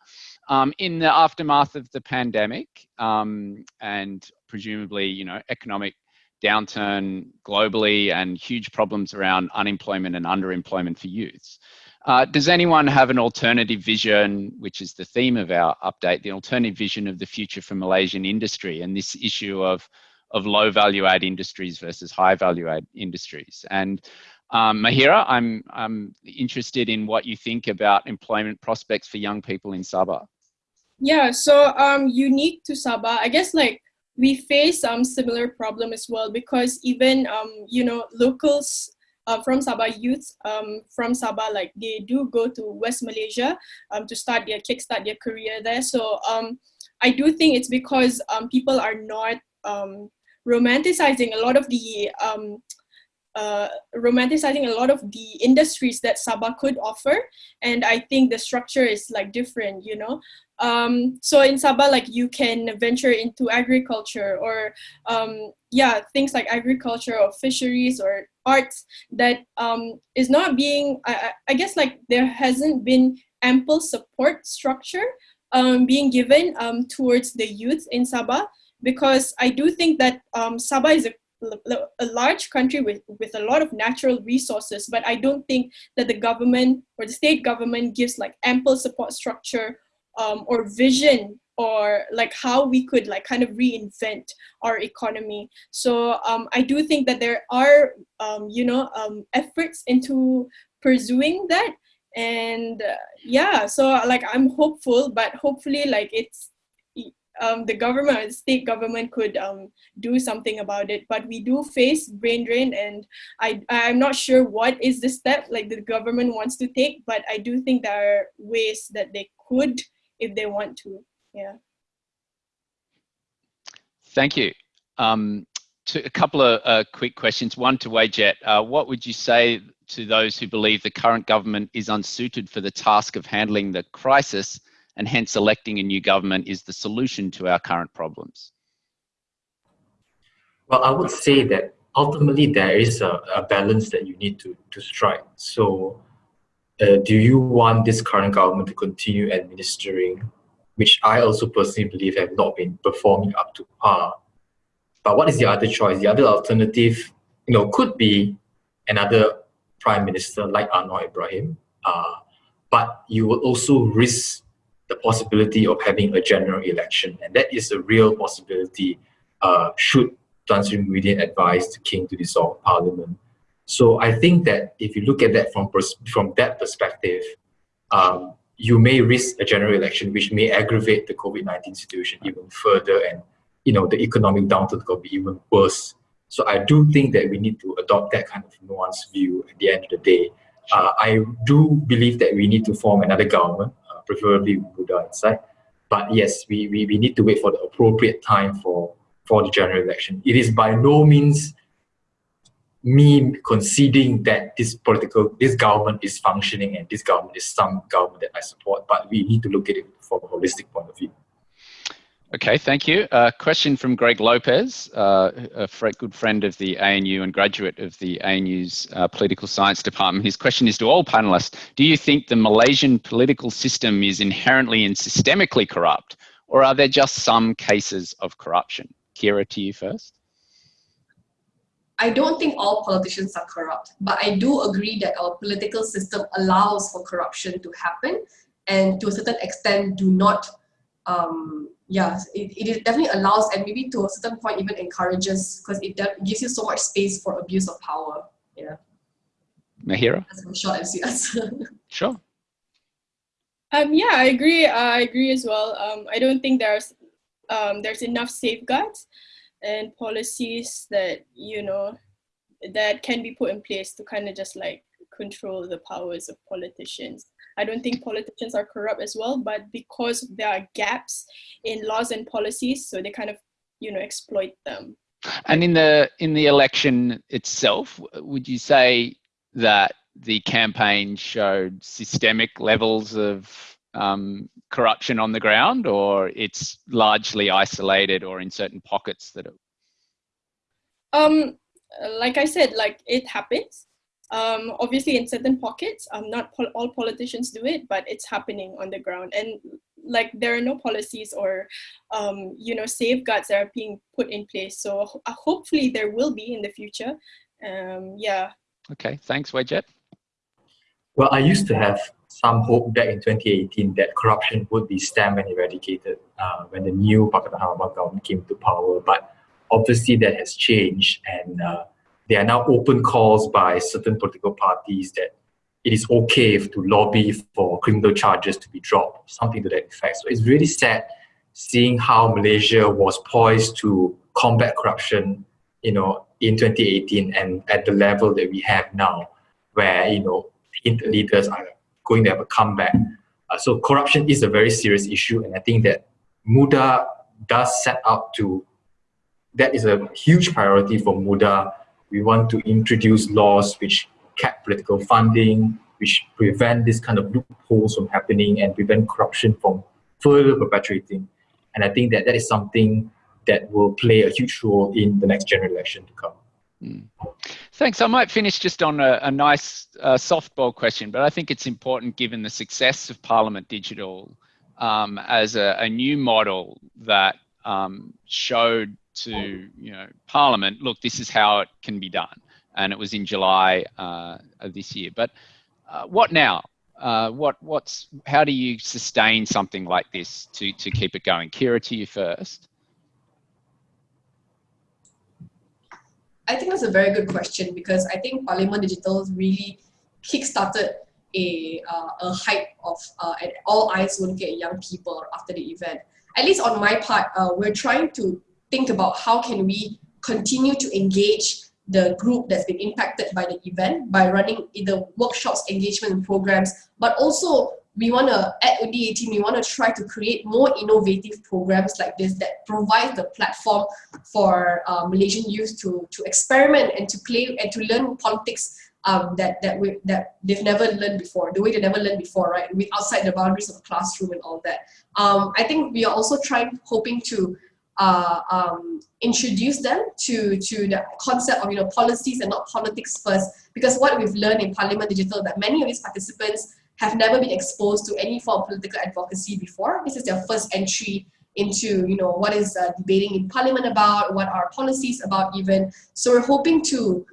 Um, in the aftermath of the pandemic um, and presumably, you know, economic downturn globally and huge problems around unemployment and underemployment for youths. Uh, does anyone have an alternative vision, which is the theme of our update, the alternative vision of the future for Malaysian industry and this issue of, of low value add industries versus high value add industries? And um, Mahira, I'm, I'm interested in what you think about employment prospects for young people in Sabah. Yeah, so um, unique to Sabah, I guess like we face some um, similar problem as well because even um, you know locals uh, from Sabah youth um, from Sabah like they do go to West Malaysia um, to start their kickstart their career there. So um, I do think it's because um, people are not um, romanticizing a lot of the um, uh, romanticizing a lot of the industries that Sabah could offer. And I think the structure is like different, you know. Um, so in Sabah, like you can venture into agriculture or um, yeah, things like agriculture or fisheries or arts that um, is not being, I, I guess like there hasn't been ample support structure um, being given um, towards the youth in Sabah because I do think that um, Sabah is a a large country with, with a lot of natural resources, but I don't think that the government or the state government gives like ample support structure um, or vision or like how we could like kind of reinvent our economy. So um, I do think that there are, um, you know, um, efforts into pursuing that. And uh, yeah, so like I'm hopeful, but hopefully like it's, um, the government, the state government could um, do something about it. But we do face brain drain and I, I'm not sure what is the step like the government wants to take, but I do think there are ways that they could if they want to. Yeah. Thank you. Um, to a couple of uh, quick questions. One to Wei Jiet. Uh, what would you say to those who believe the current government is unsuited for the task of handling the crisis and hence electing a new government is the solution to our current problems? Well, I would say that ultimately there is a, a balance that you need to, to strike. So uh, do you want this current government to continue administering, which I also personally believe have not been performing up to par. But what is the other choice? The other alternative, you know, could be another prime minister like Anwar Ibrahim, uh, but you will also risk the possibility of having a general election, and that is a real possibility uh, should Tan Sri Muhyiddin advise the king to dissolve parliament. So I think that if you look at that from from that perspective, um, you may risk a general election, which may aggravate the COVID nineteen situation even further, and you know the economic downturn could be even worse. So I do think that we need to adopt that kind of nuanced view. At the end of the day, uh, I do believe that we need to form another government, preferably Muda inside. But yes, we, we, we need to wait for the appropriate time for, for the general election. It is by no means me conceding that this political, this government is functioning and this government is some government that I support, but we need to look at it from a holistic point of view. Okay, thank you. Uh, question from Greg Lopez, uh, a good friend of the ANU and graduate of the ANU's uh, political science department. His question is to all panelists, do you think the Malaysian political system is inherently and systemically corrupt, or are there just some cases of corruption? Qyira, to you first. I don't think all politicians are corrupt, but I do agree that our political system allows for corruption to happen and to a certain extent do not, um, yeah, it, it definitely allows and maybe to a certain point even encourages because it gives you so much space for abuse of power. Yeah. Mahira? That's a short answer. sure. Um, yeah, I agree. Uh, I agree as well. Um, I don't think there's um, there's enough safeguards and policies that you know that can be put in place to kind of just like control the powers of politicians I don't think politicians are corrupt as well, but because there are gaps in laws and policies, so they kind of, you know, exploit them. And in the in the election itself, would you say that the campaign showed systemic levels of um, corruption on the ground, or it's largely isolated or in certain pockets that it? Um, like I said, like it happens. Um, obviously, in certain pockets, um, not pol all politicians do it, but it's happening on the ground. And like there are no policies or um, you know safeguards that are being put in place. So ho hopefully there will be in the future. Um, yeah. Okay. Thanks, Wei Jiet. Well, I used to have some hope back in 2018 that corruption would be stamped and eradicated uh, when the new Pakatan Harapan government came to power. But obviously that has changed and uh, there are now open calls by certain political parties that it is okay to lobby for criminal charges to be dropped, something to that effect. So it's really sad seeing how Malaysia was poised to combat corruption, you know, in 2018 and at the level that we have now, where, you know, leaders are going to have a comeback. Uh, so corruption is a very serious issue, and I think that MUDA does set out to, that is a huge priority for MUDA. We want to introduce laws which cap political funding, which prevent this kind of loopholes from happening and prevent corruption from further perpetuating. And I think that that is something that will play a huge role in the next general election to come. Mm. Thanks. I might finish just on a, a nice uh, softball question, but I think it's important given the success of Parliament Digital um, as a, a, new model that um, showed to you know Parliament, look, this is how it can be done, and it was in July uh, of this year. But uh, what now? Uh, what what's how do you sustain something like this to to keep it going? Qyira, to you first. I think that's a very good question because I think Parliament Digital really kickstarted a, uh, a hype of uh, all eyes will get young people after the event. At least on my part, uh, we're trying to think about how can we continue to engage the group that's been impacted by the event by running either workshops, engagement programs, but also we want to, at Undi 18, we want to try to create more innovative programs like this that provide the platform for uh, Malaysian youth to, to experiment and to play and to learn politics um, that that we that they've never learned before, the way they never learned before, right? With outside the boundaries of the classroom and all that. Um, I think we are also trying, hoping to uh, um, introduce them to to the concept of you know policies and not politics first. Because what we've learned in Parliament Digital that many of these participants have never been exposed to any form of political advocacy before. This is their first entry into, you know, what is uh, debating in parliament about, what are policies about even. So we're hoping to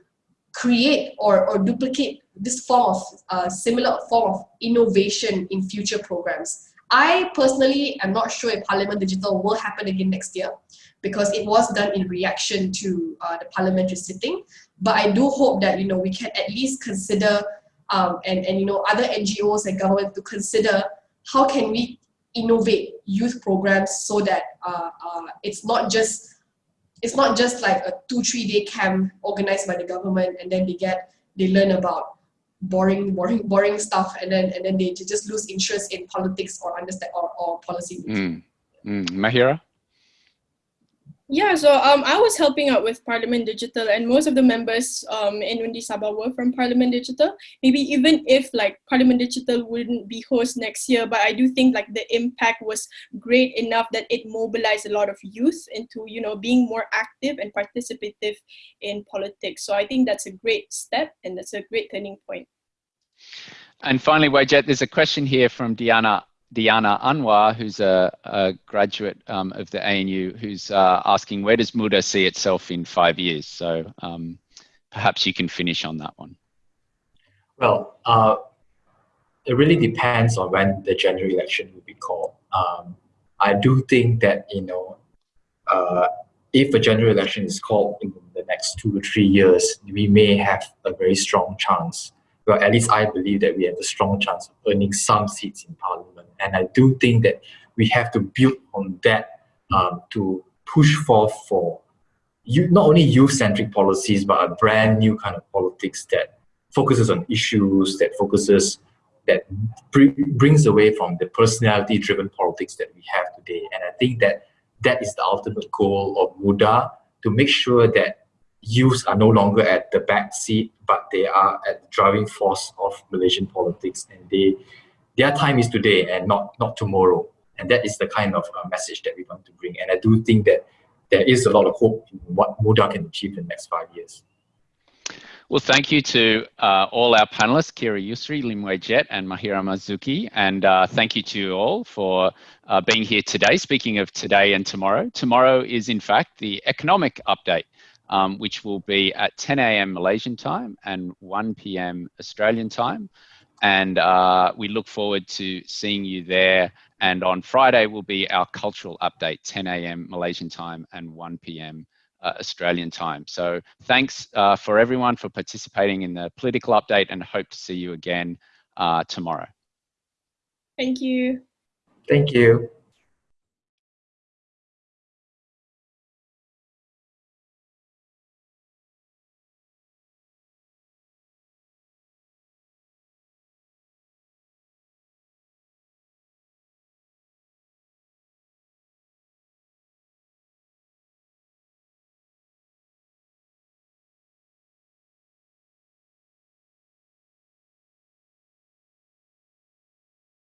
create or, or duplicate this form of uh, similar form of innovation in future programs. I personally am not sure if Parliament Digital will happen again next year because it was done in reaction to uh, the parliamentary sitting. But I do hope that you know we can at least consider um, and, and you know other NGOs and government to consider how can we innovate youth programs so that uh, uh, it's not just it's not just like a two three day camp organized by the government and then they get they learn about boring boring boring stuff and then and then they just lose interest in politics or understand or, or policy. Mm. Mm. Mahira? Yeah, so um, I was helping out with Parliament Digital and most of the members um, in Undi Sabah were from Parliament Digital. Maybe even if like Parliament Digital wouldn't be host next year, but I do think like the impact was great enough that it mobilized a lot of youth into, you know, being more active and participative in politics. So I think that's a great step and that's a great turning point. And finally, Wei Jiet, there's a question here from Diana Diana Anwar, who's a, a graduate um, of the ANU, who's uh, asking where does MUDA see itself in five years? So um, perhaps you can finish on that one. Well, uh, it really depends on when the general election will be called. Um, I do think that, you know, uh, if a general election is called in the next two to three years, we may have a very strong chance well, at least I believe that we have a strong chance of earning some seats in parliament. And I do think that we have to build on that um, to push forth for you, not only youth-centric policies, but a brand new kind of politics that focuses on issues, that focuses that br brings away from the personality-driven politics that we have today. And I think that that is the ultimate goal of Muda to make sure that youths are no longer at the back seat, but they are at the driving force of Malaysian politics, and they their time is today and not not tomorrow. And that is the kind of uh, message that we want to bring. And I do think that there is a lot of hope in what Muda can achieve in the next five years. Well, thank you to uh, all our panelists, Qyira Yusri, Lim Wei Jiet, and Mahira Mazuki. And uh, thank you to you all for uh, being here today. Speaking of today and tomorrow, tomorrow is in fact the economic update, um, which will be at 10 a.m. Malaysian time and 1 p.m. Australian time. And uh, we look forward to seeing you there. And on Friday will be our cultural update, 10 a.m. Malaysian time and 1 p.m uh, Australian time. So thanks uh, for everyone for participating in the political update and hope to see you again uh, tomorrow. Thank you. Thank you.